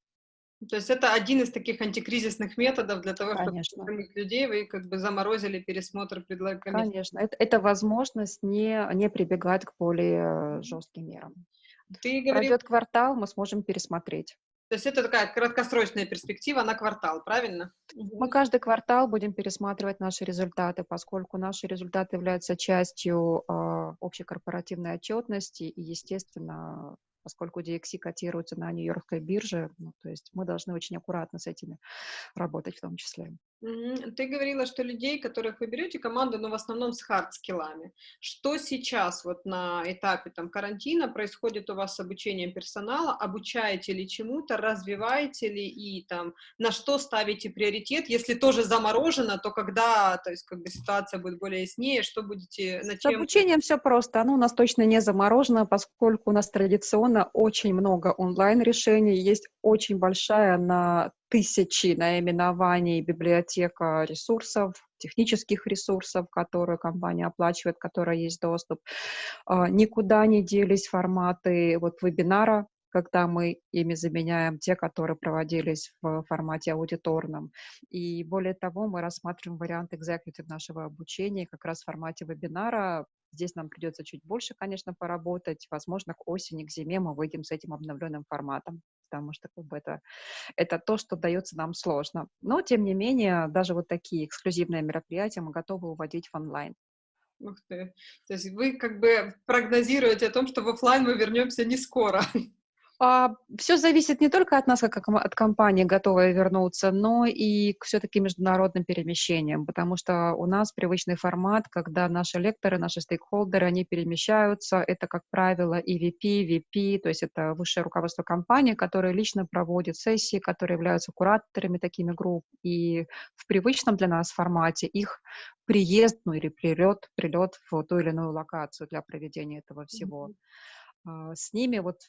то есть это один из таких антикризисных методов для того, Конечно. чтобы людей, вы как бы заморозили пересмотр предлагаемых. Конечно, это, это возможность не, не прибегать к более жестким мерам. Ты говорил... Пройдет квартал, мы сможем пересмотреть. То есть это такая краткосрочная перспектива на квартал, правильно? Мы каждый квартал будем пересматривать наши результаты, поскольку наши результаты являются частью э, общей корпоративной отчетности, и, естественно, поскольку DXC котируется на Нью-Йоркской бирже, ну, то есть мы должны очень аккуратно с этими работать в том числе. Ты говорила, что людей, которых вы берете, команду, но в основном с хард-скиллами. Что сейчас вот на этапе там, карантина происходит у вас с обучением персонала? Обучаете ли чему-то, развиваете ли и там на что ставите приоритет? Если тоже заморожено, то когда, то есть как бы ситуация будет более яснее, что будете... На чем... С обучением все просто. Оно у нас точно не заморожено, поскольку у нас традиционно очень много онлайн-решений, есть очень большая на тысячи наименований библиотека ресурсов, технических ресурсов, которые компания оплачивает, которые есть доступ. А, никуда не делись форматы вот вебинара, когда мы ими заменяем те, которые проводились в формате аудиторном. И более того, мы рассматриваем вариант executive нашего обучения как раз в формате вебинара. Здесь нам придется чуть больше, конечно, поработать. Возможно, к осени, к зиме мы выйдем с этим обновленным форматом, потому что как бы, это, это то, что дается нам сложно. Но, тем не менее, даже вот такие эксклюзивные мероприятия мы готовы уводить в онлайн. Ух ты. То есть вы как бы прогнозируете о том, что в офлайн мы вернемся не скоро. А, все зависит не только от нас, как от компании, готовой вернуться, но и к все-таки международным перемещениям, потому что у нас привычный формат, когда наши лекторы, наши стейкхолдеры, они перемещаются, это, как правило, EVP, VP, то есть это высшее руководство компании, которое лично проводит сессии, которые являются кураторами такими групп, и в привычном для нас формате их приезд, ну или прилет, прилет в ту или иную локацию для проведения этого всего. Mm-hmm. С ними вот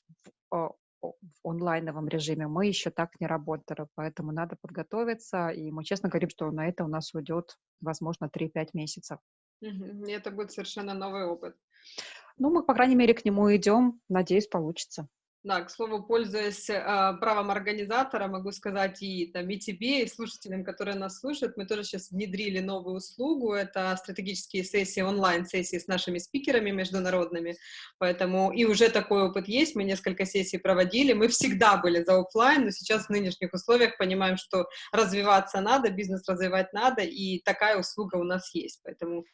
в онлайновом режиме мы еще так не работали, поэтому надо подготовиться, и мы честно говорим, что на это у нас уйдет, возможно, 3-5 месяцев. И это будет совершенно новый опыт. Ну, мы, по крайней мере, к нему идем, надеюсь, получится. Да, к слову, пользуясь э, правом организатора, могу сказать и, там, и тебе, и слушателям, которые нас слушают, мы тоже сейчас внедрили новую услугу, это стратегические сессии, онлайн-сессии с нашими спикерами международными, поэтому и уже такой опыт есть, мы несколько сессий проводили, мы всегда были за офлайн, но сейчас в нынешних условиях понимаем, что развиваться надо, бизнес развивать надо, и такая услуга у нас есть, поэтому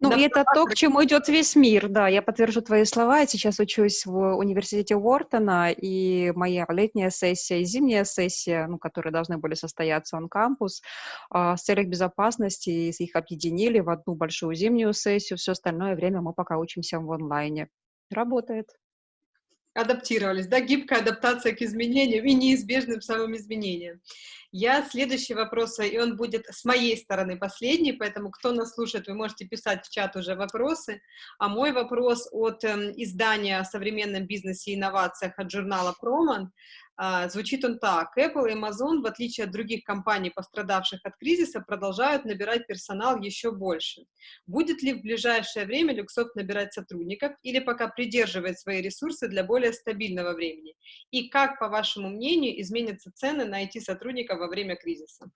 ну, да, и это то, к чему идет весь мир, да. Я подтвержу твои слова. Я сейчас учусь в университете Уортона, и моя летняя сессия и зимняя сессия, ну, которые должны были состояться on кампус, э, с целью безопасности их объединили в одну большую зимнюю сессию. Все остальное время мы пока учимся в онлайне. Работает адаптировались, да, гибкая адаптация к изменениям и неизбежным самым изменениям. Я следующий вопрос, и он будет с моей стороны последний, поэтому кто нас слушает, вы можете писать в чат уже вопросы. А мой вопрос от э, издания о современном бизнесе и инновациях от журнала Проман. А, звучит он так. Apple и Amazon, в отличие от других компаний, пострадавших от кризиса, продолжают набирать персонал еще больше. Будет ли в ближайшее время Люксофт набирать сотрудников или пока придерживает свои ресурсы для более стабильного времени? И как, по вашему мнению, изменятся цены на IT-сотрудников во время кризиса?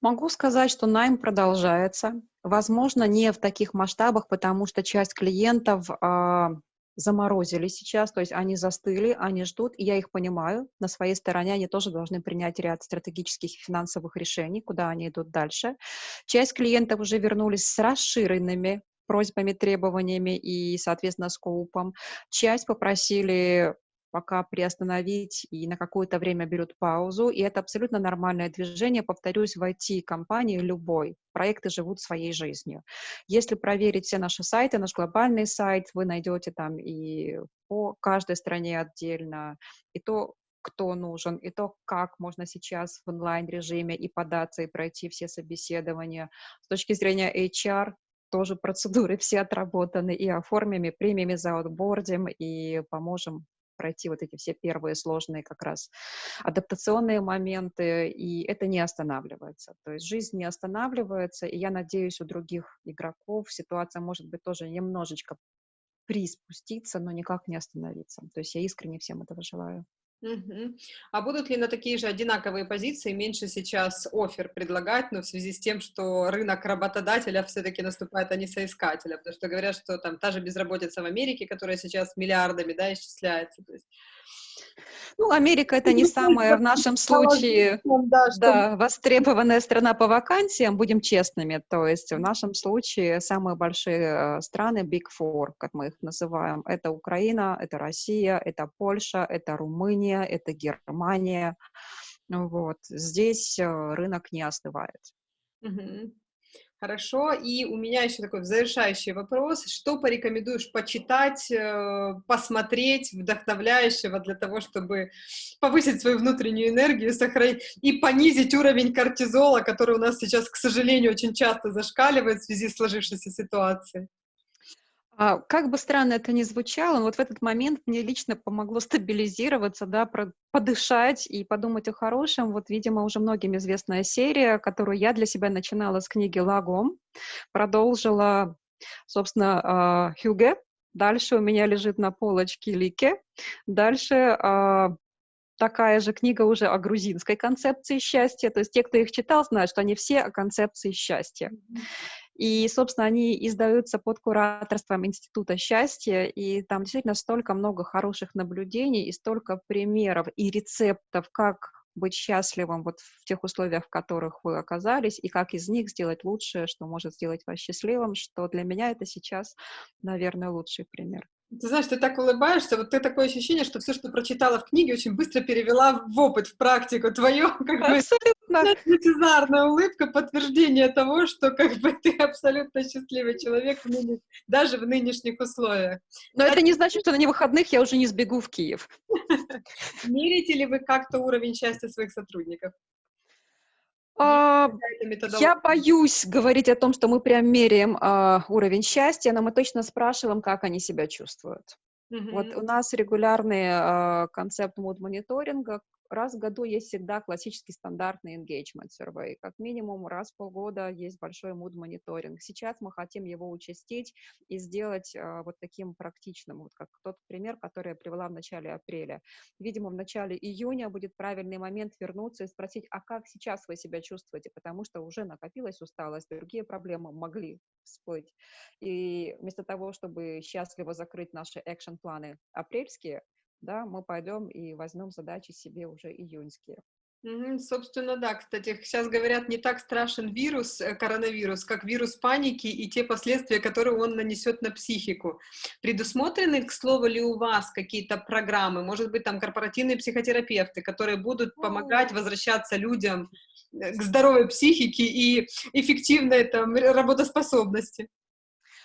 Могу сказать, что найм продолжается. Возможно, не в таких масштабах, потому что часть клиентов а, заморозили сейчас, то есть они застыли, они ждут, и я их понимаю. На своей стороне они тоже должны принять ряд стратегических и финансовых решений, куда они идут дальше. Часть клиентов уже вернулись с расширенными просьбами, требованиями и, соответственно, скоупом. Часть попросили пока приостановить и на какое-то время берут паузу, и это абсолютно нормальное движение. Повторюсь, в IT-компании любой, проекты живут своей жизнью. Если проверить все наши сайты, наш глобальный сайт, вы найдете там и по каждой стране отдельно, и то, кто нужен, и то, как можно сейчас в онлайн-режиме и податься, и пройти все собеседования. С точки зрения HR, тоже процедуры все отработаны, и оформим, и примем, и за аутбордим, и поможем пройти вот эти все первые сложные как раз адаптационные моменты, и это не останавливается. То есть жизнь не останавливается, и я надеюсь, у других игроков ситуация может быть тоже немножечко приспуститься, но никак не остановиться. То есть я искренне всем этого желаю. А будут ли на такие же одинаковые позиции меньше сейчас офер предлагать, но в связи с тем, что рынок работодателя все-таки наступает, а не соискателя, потому что говорят, что там та же безработица в Америке, которая сейчас миллиардами, да, исчисляется, то есть Ну, Америка это не самая в нашем случае да, да, востребованная страна по вакансиям, будем честными. То есть в нашем случае самые большие э, страны Big Four, как мы их называем, это Украина, это Россия, это Польша, это Румыния, это Германия. Вот. Здесь э, рынок не остывает. Угу. Хорошо. И у меня еще такой завершающий вопрос. Что порекомендуешь почитать, э, посмотреть вдохновляющего для того, чтобы повысить свою внутреннюю энергию, сохранить и понизить уровень кортизола, который у нас сейчас, к сожалению, очень часто зашкаливает в связи с сложившейся ситуацией? А, как бы странно это ни звучало, вот в этот момент мне лично помогло стабилизироваться, да, подышать и подумать о хорошем. Вот, видимо, уже многим известная серия, которую я для себя начинала с книги «Лагом», продолжила, собственно, а, Хюге. Дальше у меня лежит на полочке Лике. Дальше а, такая же книга уже о грузинской концепции счастья. То есть те, кто их читал, знают, что они все о концепции счастья. И, собственно, они издаются под кураторством Института счастья, и там действительно столько много хороших наблюдений и столько примеров и рецептов, как быть счастливым вот в тех условиях, в которых вы оказались, и как из них сделать лучшее, что может сделать вас счастливым, что для меня это сейчас, наверное, лучший пример. Ты знаешь, ты так улыбаешься, вот ты такое ощущение, что все, что прочитала в книге, очень быстро перевела в опыт, в практику. Твое, как абсолютно. бы, лучезарная улыбка, подтверждение того, что как бы ты абсолютно счастливый человек даже в нынешних условиях. Но а это не значит, что на невыходных я уже не сбегу в Киев. Мерите ли вы как-то уровень счастья своих сотрудников? А, я боюсь говорить о том, что мы прям меряем а, уровень счастья, но мы точно спрашиваем, как они себя чувствуют. Mm-hmm. Вот у нас регулярный а, концепт мод-мониторинга, раз в году есть всегда классический стандартный engagement survey. Как минимум раз в полгода есть большой mood мониторинг. Сейчас мы хотим его участить и сделать э, вот таким практичным, вот как тот пример, который я привела в начале апреля. Видимо, в начале июня будет правильный момент вернуться и спросить, а как сейчас вы себя чувствуете, потому что уже накопилась усталость, другие проблемы могли всплыть. И вместо того, чтобы счастливо закрыть наши экшн-планы апрельские, да, мы пойдем и возьмем задачи себе уже июньские. Угу, собственно, да. Кстати, сейчас говорят, не так страшен вирус, э, коронавирус, как вирус паники и те последствия, которые он нанесет на психику. Предусмотрены, к слову, ли у вас какие-то программы, может быть, там корпоративные психотерапевты, которые будут помогать возвращаться людям э, к здоровой психике и эффективной там, работоспособности?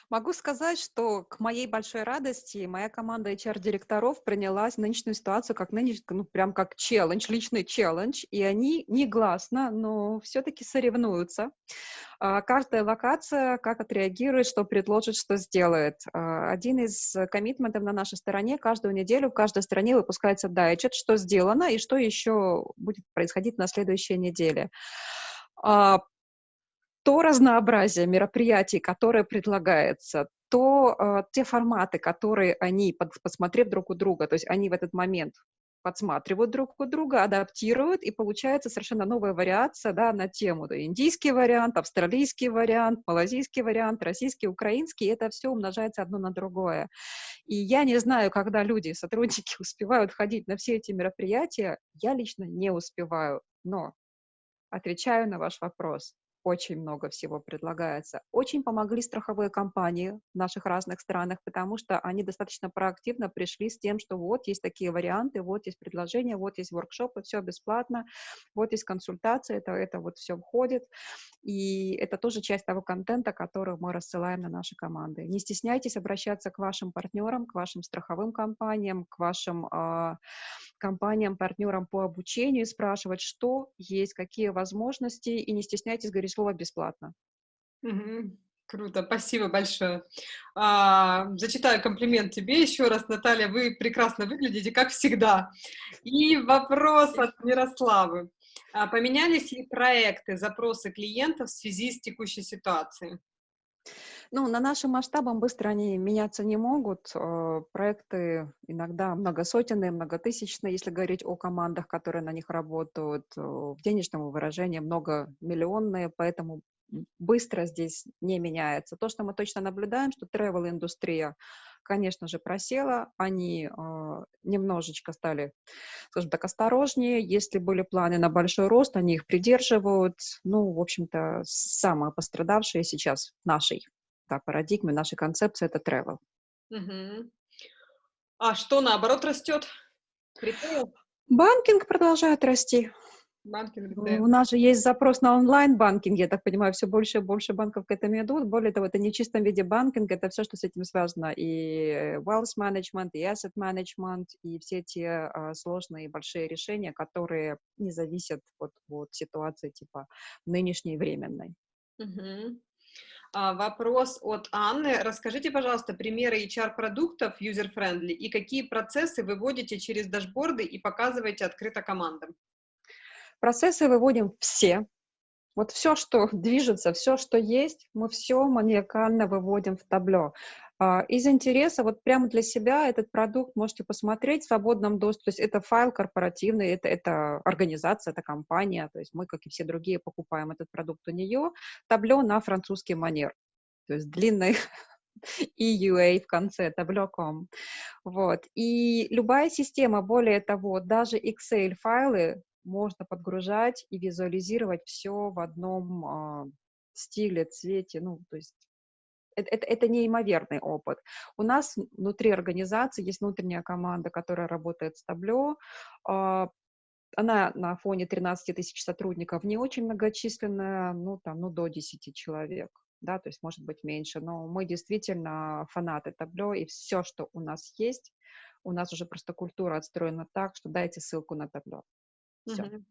Могу сказать, что к моей большой радости моя команда HR-директоров принялась нынешнюю ситуацию как нынешний, ну, прям как челлендж, личный челлендж, и они негласно, но все-таки соревнуются. А, каждая локация как отреагирует, что предложит, что сделает. А, один из коммитментов на нашей стороне, каждую неделю в каждой стране выпускается дайчет, что сделано и что еще будет происходить на следующей неделе а, то разнообразие мероприятий, которое предлагается, то э, те форматы, которые они, под, посмотрев друг у друга, то есть они в этот момент подсматривают друг у друга, адаптируют, и получается совершенно новая вариация да, на тему. Да, индийский вариант, австралийский вариант, малазийский вариант, российский, украинский, это все умножается одно на другое. И я не знаю, когда люди, сотрудники успевают ходить на все эти мероприятия, я лично не успеваю, но отвечаю на ваш вопрос очень много всего предлагается. Очень помогли страховые компании в наших разных странах, потому что они достаточно проактивно пришли с тем, что вот есть такие варианты, вот есть предложения, вот есть воркшопы, все бесплатно, вот есть консультации, это, это вот все входит. И это тоже часть того контента, который мы рассылаем на наши команды. Не стесняйтесь обращаться к вашим партнерам, к вашим страховым компаниям, к вашим э, компаниям, партнерам по обучению, спрашивать, что есть, какие возможности, и не стесняйтесь говорить слово «бесплатно». Угу. Круто, спасибо большое. А, зачитаю комплимент тебе еще раз, Наталья, вы прекрасно выглядите, как всегда. И вопрос от Мирославы. А поменялись ли проекты, запросы клиентов в связи с текущей ситуацией? Ну, на нашим масштабам быстро они меняться не могут. Э, проекты иногда многосотенные, многотысячные, если говорить о командах, которые на них работают. Э, в денежном выражении многомиллионные, поэтому быстро здесь не меняется. То, что мы точно наблюдаем, что travel-индустрия, конечно же, просела, они э, немножечко стали, скажем так, осторожнее. Если были планы на большой рост, они их придерживают. Ну, в общем-то, самое пострадавшее сейчас нашей да, парадигме, нашей концепции – это travel. Угу. А что, наоборот, растет? Ритейл? Банкинг продолжает расти. Банкинг, У нас же есть запрос на онлайн-банкинг, я так понимаю, все больше и больше банков к этому идут. Более того, это не в чистом виде банкинг, это все, что с этим связано. И wealth management, и asset management, и все те а, сложные большие решения, которые не зависят от, от ситуации типа нынешней временной. Угу. А, вопрос от Анны. Расскажите, пожалуйста, примеры HR-продуктов user-friendly и какие процессы вы вводите через дашборды и показываете открыто командам? Процессы выводим все. Вот все, что движется, все, что есть, мы все маниакально выводим в табло. А, из интереса, вот прямо для себя этот продукт можете посмотреть в свободном доступе. То есть это файл корпоративный, это, это организация, это компания. То есть мы, как и все другие, покупаем этот продукт у нее. Табло на французский манер. То есть длинный EUA в конце, табло.com. Вот. И любая система, более того, даже Excel-файлы можно подгружать и визуализировать все в одном э, стиле, цвете, ну, то есть это, это, неимоверный опыт. У нас внутри организации есть внутренняя команда, которая работает с табло. Она на фоне 13 тысяч сотрудников не очень многочисленная, ну, там, ну, до 10 человек да, то есть может быть меньше, но мы действительно фанаты табло, и все, что у нас есть, у нас уже просто культура отстроена так, что дайте ссылку на табло. Все. Угу.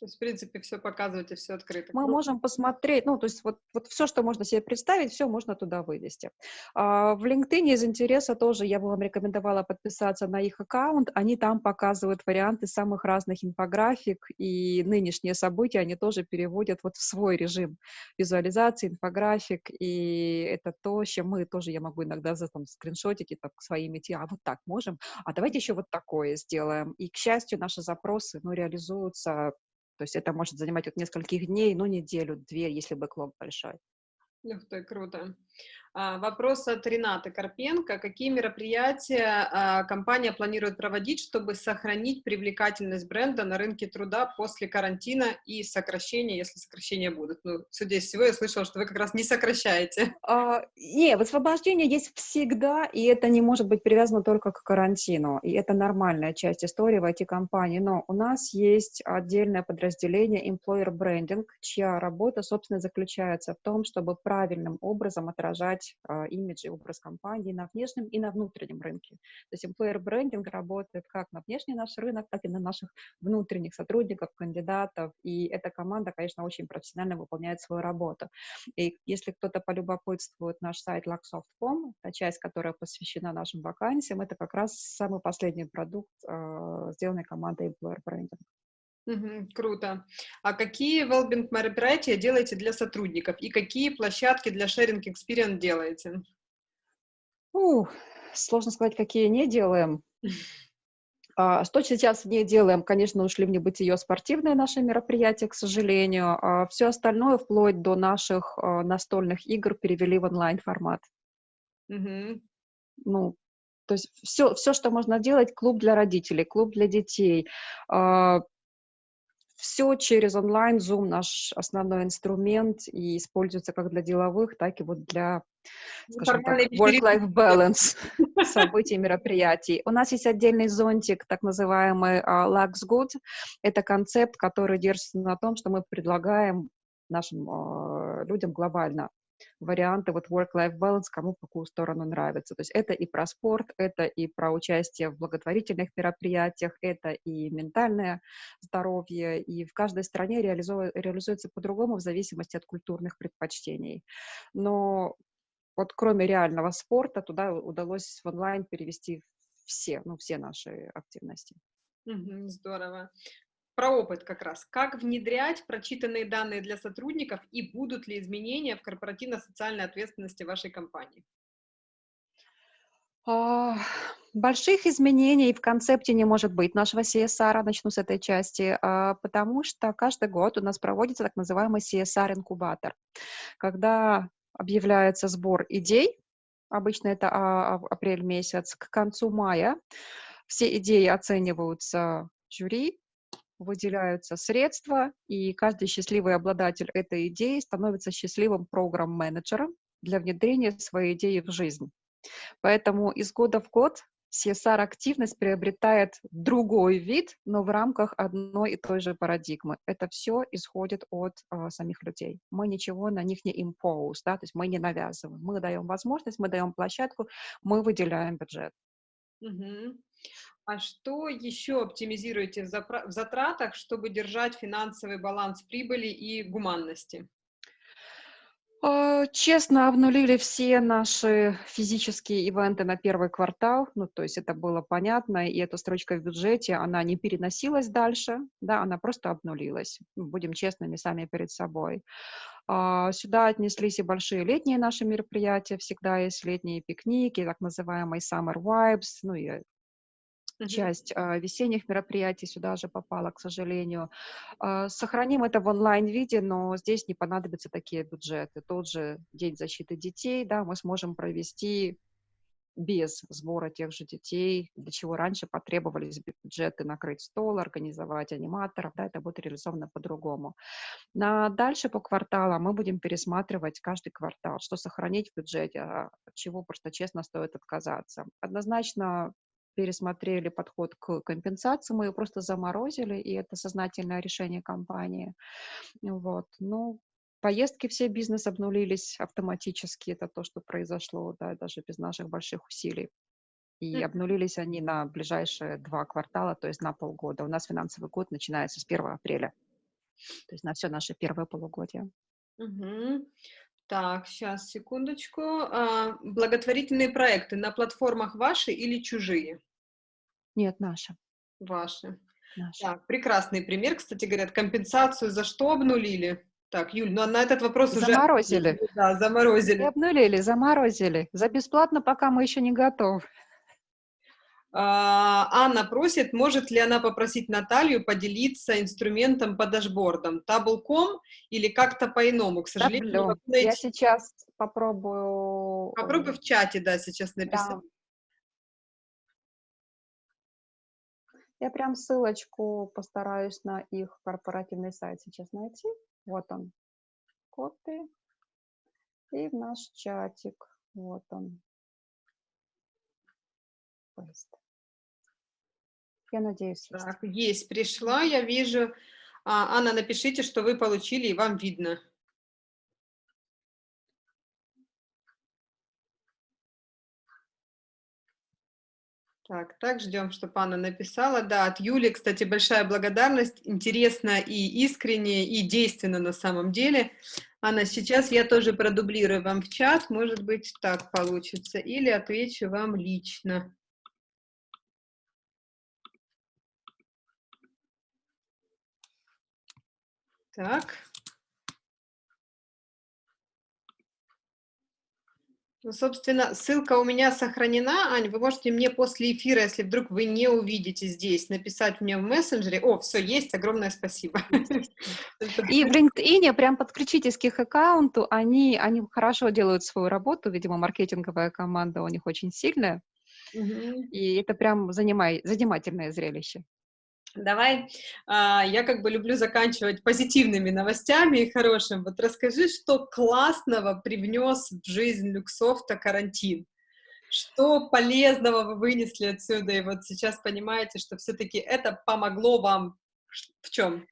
То есть, в принципе, все показывать и все открыто. Мы можем посмотреть, ну, то есть вот, вот все, что можно себе представить, все можно туда вывести. А, в LinkedIn из интереса тоже я бы вам рекомендовала подписаться на их аккаунт. Они там показывают варианты самых разных инфографик, и нынешние события они тоже переводят вот в свой режим визуализации, инфографик, и это то, чем мы тоже, я могу иногда за там скриншотики так своими идти, а вот так можем, а давайте еще вот такое сделаем. И, к счастью, наши запросы, ну, реализуются то есть это может занимать от нескольких дней, ну, неделю, две, если бэклог большой. Ух ты, круто. А, вопрос от Ренаты Карпенко. Какие мероприятия а, компания планирует проводить, чтобы сохранить привлекательность бренда на рынке труда после карантина и сокращения, если сокращения будут? Ну, судя из всего, я слышала, что вы как раз не сокращаете. А, не, освобождение есть всегда, и это не может быть привязано только к карантину. И это нормальная часть истории в IT-компании. Но у нас есть отдельное подразделение Employer Branding, чья работа, собственно, заключается в том, чтобы правильным образом отражать создавать э, имидж и образ компании на внешнем и на внутреннем рынке. То есть employer брендинг работает как на внешний наш рынок, так и на наших внутренних сотрудников, кандидатов, и эта команда, конечно, очень профессионально выполняет свою работу. И если кто-то полюбопытствует наш сайт luxsoft.com, та часть, которая посвящена нашим вакансиям, это как раз самый последний продукт, э, сделанный командой employer branding. Угу, круто. А какие wellbeing мероприятия делаете для сотрудников и какие площадки для sharing experience делаете? Ух, сложно сказать, какие не делаем. А, что сейчас не делаем, конечно, ушли в небытие спортивные наши мероприятия, к сожалению. А все остальное, вплоть до наших а, настольных игр, перевели в онлайн-формат. Угу. Ну, то есть все, все, что можно делать, клуб для родителей, клуб для детей, а, все через онлайн, Zoom наш основной инструмент и используется как для деловых, так и вот для, скажем так, work-life balance событий, мероприятий. У нас есть отдельный зонтик, так называемый uh, Lux Good. Это концепт, который держится на том, что мы предлагаем нашим uh, людям глобально варианты вот work-life balance, кому в какую сторону нравится. То есть это и про спорт, это и про участие в благотворительных мероприятиях, это и ментальное здоровье, и в каждой стране реализу... реализуется по-другому в зависимости от культурных предпочтений. Но вот кроме реального спорта туда удалось в онлайн перевести все, ну, все наши активности. Здорово про опыт как раз. Как внедрять прочитанные данные для сотрудников и будут ли изменения в корпоративно-социальной ответственности вашей компании? А, больших изменений в концепте не может быть нашего CSR, начну с этой части, а, потому что каждый год у нас проводится так называемый CSR-инкубатор, когда объявляется сбор идей, обычно это а, апрель месяц, к концу мая все идеи оцениваются жюри, выделяются средства, и каждый счастливый обладатель этой идеи становится счастливым программ-менеджером для внедрения своей идеи в жизнь. Поэтому из года в год CSR-активность приобретает другой вид, но в рамках одной и той же парадигмы. Это все исходит от э, самих людей. Мы ничего на них не impose, да, то есть мы не навязываем. Мы даем возможность, мы даем площадку, мы выделяем бюджет. Угу. А что еще оптимизируете в затратах, чтобы держать финансовый баланс прибыли и гуманности? А, честно, обнулили все наши физические ивенты на первый квартал, ну, то есть это было понятно, и эта строчка в бюджете, она не переносилась дальше, да, она просто обнулилась. Ну, будем честными сами перед собой. А, сюда отнеслись и большие летние наши мероприятия, всегда есть летние пикники, так называемый Summer Vibes, ну и часть а, весенних мероприятий сюда же попала, к сожалению. А, сохраним это в онлайн-виде, но здесь не понадобятся такие бюджеты. Тот же День защиты детей, да, мы сможем провести без сбора тех же детей, для чего раньше потребовались бюджеты накрыть стол, организовать аниматоров, да, это будет реализовано по-другому. На дальше по кварталам мы будем пересматривать каждый квартал, что сохранить в бюджете, а чего просто честно стоит отказаться. Однозначно пересмотрели подход к компенсации, мы ее просто заморозили, и это сознательное решение компании. Вот. Ну, поездки все бизнес обнулились автоматически, это то, что произошло, да, даже без наших больших усилий. И обнулились они на ближайшие два квартала, то есть на полгода. У нас финансовый год начинается с 1 апреля, то есть на все наше первое полугодие. Угу. Так, сейчас, секундочку. А, благотворительные проекты на платформах ваши или чужие? Нет, наши. Ваши. Наши. Так, прекрасный пример. Кстати, говорят, компенсацию за что обнулили? Так, Юль, ну на этот вопрос заморозили. уже... Да, заморозили. Не обнулили, заморозили. За бесплатно пока мы еще не готовы. А, Анна просит, может ли она попросить Наталью поделиться инструментом по дашбордам, таблком или как-то по-иному, к сожалению. Найти... Я сейчас попробую... Попробуй в чате, да, сейчас написать. Да. Я прям ссылочку постараюсь на их корпоративный сайт сейчас найти. Вот он. Копи. И в наш чатик. Вот он. Я надеюсь, есть. Так, есть, пришла, я вижу. А, Анна, напишите, что вы получили, и вам видно. Так, так, ждем, чтобы Анна написала. Да, от Юли, кстати, большая благодарность. Интересно и искренне, и действенно на самом деле. Анна, сейчас я тоже продублирую вам в чат. Может быть, так получится. Или отвечу вам лично. Так. Ну, собственно, ссылка у меня сохранена. Ань, вы можете мне после эфира, если вдруг вы не увидите здесь, написать мне в мессенджере. О, все, есть, огромное спасибо. И в LinkedIn прям подключитесь к их аккаунту. Они, они хорошо делают свою работу. Видимо, маркетинговая команда у них очень сильная. И это прям занимай, занимательное зрелище. Давай, а, я как бы люблю заканчивать позитивными новостями и хорошим. Вот расскажи, что классного привнес в жизнь Люксофта карантин? Что полезного вы вынесли отсюда? И вот сейчас понимаете, что все-таки это помогло вам в чем?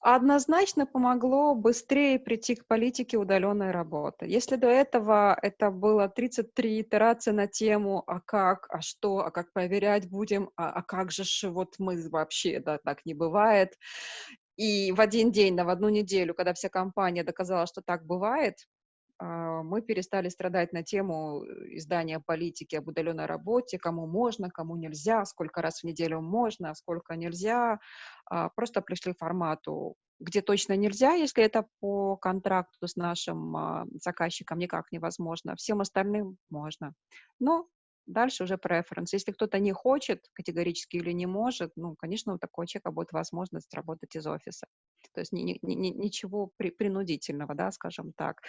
Однозначно помогло быстрее прийти к политике удаленной работы. Если до этого это было 33 итерации на тему «а как?», «а что?», «а как проверять будем?», «а, а как же вот мы вообще, да, так не бывает». И в один день, да, в одну неделю, когда вся компания доказала, что так бывает, мы перестали страдать на тему э, издания политики об удаленной работе, кому можно, кому нельзя, сколько раз в неделю можно, сколько нельзя. А, просто пришли к формату, где точно нельзя, если это по контракту с нашим а, заказчиком никак невозможно. Всем остальным можно. Но Дальше уже преференс. Если кто-то не хочет категорически или не может, ну, конечно, у такого человека будет возможность работать из офиса. То есть ни, ни, ни, ничего при, принудительного, да, скажем так.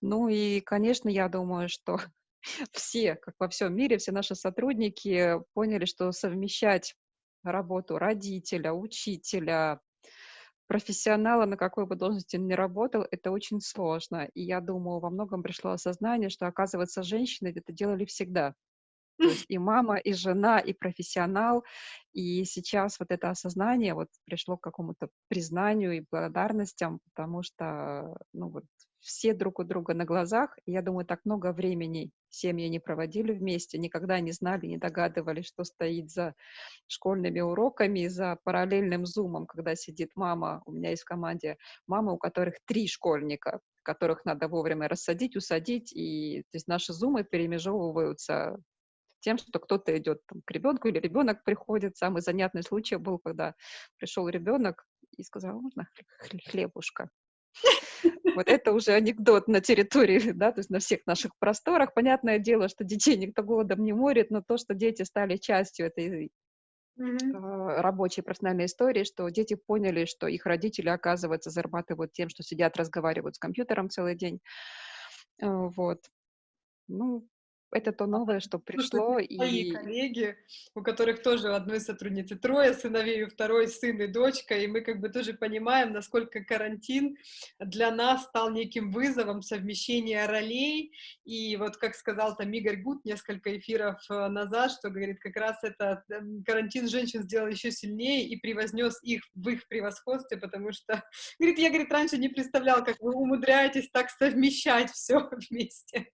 Ну и, конечно, я думаю, что все, как во всем мире, все наши сотрудники поняли, что совмещать работу родителя, учителя, профессионала, на какой бы должности он ни работал, это очень сложно. И я думаю, во многом пришло осознание, что, оказывается, женщины это делали всегда. То есть и мама, и жена, и профессионал. И сейчас вот это осознание вот пришло к какому-то признанию и благодарностям, потому что, ну вот, все друг у друга на глазах. И я думаю, так много времени семьи не проводили вместе, никогда не знали, не догадывались, что стоит за школьными уроками, за параллельным зумом, когда сидит мама. У меня есть в команде мамы, у которых три школьника, которых надо вовремя рассадить, усадить. И то есть наши зумы перемежевываются тем, что кто-то идет там, к ребенку или ребенок приходит. Самый занятный случай был, когда пришел ребенок и сказал, можно хлебушка? Вот это уже анекдот на территории, да, то есть на всех наших просторах. Понятное дело, что детей никто голодом не морит, но то, что дети стали частью этой mm-hmm. рабочей профессиональной истории, что дети поняли, что их родители, оказывается, зарабатывают тем, что сидят, разговаривают с компьютером целый день. Э, вот. Ну, это то новое, что пришло. Мои и... коллеги, у которых тоже одной сотрудницы трое сыновей, у второй сын и дочка, и мы как бы тоже понимаем, насколько карантин для нас стал неким вызовом совмещения ролей, и вот как сказал там Игорь Гуд несколько эфиров э, назад, что говорит, как раз это эм, карантин женщин сделал еще сильнее и превознес их в их превосходстве, потому что, говорит, я, говорит, раньше не представлял, как вы умудряетесь так совмещать все вместе.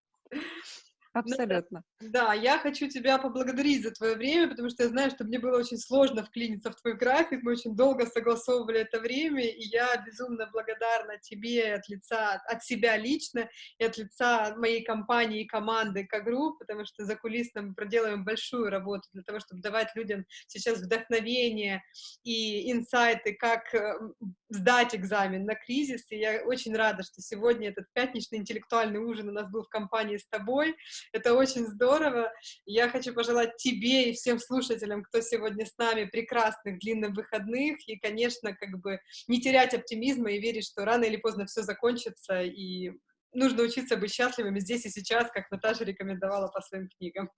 Ну Абсолютно. Ну, да, я хочу тебя поблагодарить за твое время, потому что я знаю, что мне было очень сложно вклиниться в твой график, мы очень долго согласовывали это время, и я безумно благодарна тебе от лица, от себя лично и от лица моей компании и команды К-групп, потому что за кулисно мы проделаем большую работу для того, чтобы давать людям сейчас вдохновение и инсайты, как э, сдать экзамен на кризис, и я очень рада, что сегодня этот пятничный интеллектуальный ужин у нас был в компании с тобой, это очень здорово. Я хочу пожелать тебе и всем слушателям, кто сегодня с нами, прекрасных длинных выходных. И, конечно, как бы не терять оптимизма и верить, что рано или поздно все закончится. И нужно учиться быть счастливыми здесь и сейчас, как Наташа рекомендовала по своим книгам.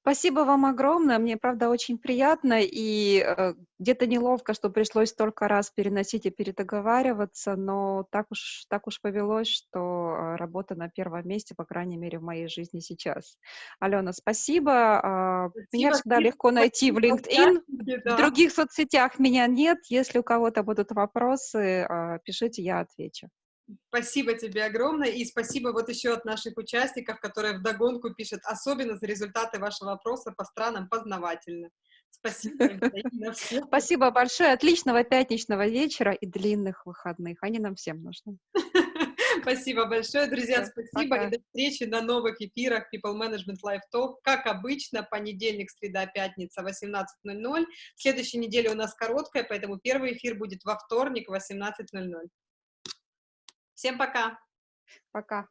Спасибо вам огромное. Мне, правда, очень приятно и э, где-то неловко, что пришлось столько раз переносить и передоговариваться, но так уж, так уж повелось, что э, работа на первом месте, по крайней мере, в моей жизни сейчас. Алена, спасибо. Э, спасибо меня всегда легко найти в LinkedIn. Да. В других соцсетях меня нет. Если у кого-то будут вопросы, э, пишите, я отвечу. Спасибо тебе огромное, и спасибо вот еще от наших участников, которые вдогонку пишут, особенно за результаты вашего опроса по странам познавательно. Спасибо. Спасибо большое, отличного пятничного вечера и длинных выходных, они нам всем нужны. Спасибо большое, друзья, спасибо, и до встречи на новых эфирах People Management Live Talk, как обычно, понедельник, среда, пятница, 18.00. Следующей неделе у нас короткая, поэтому первый эфир будет во вторник, 18.00. Всем пока. Пока.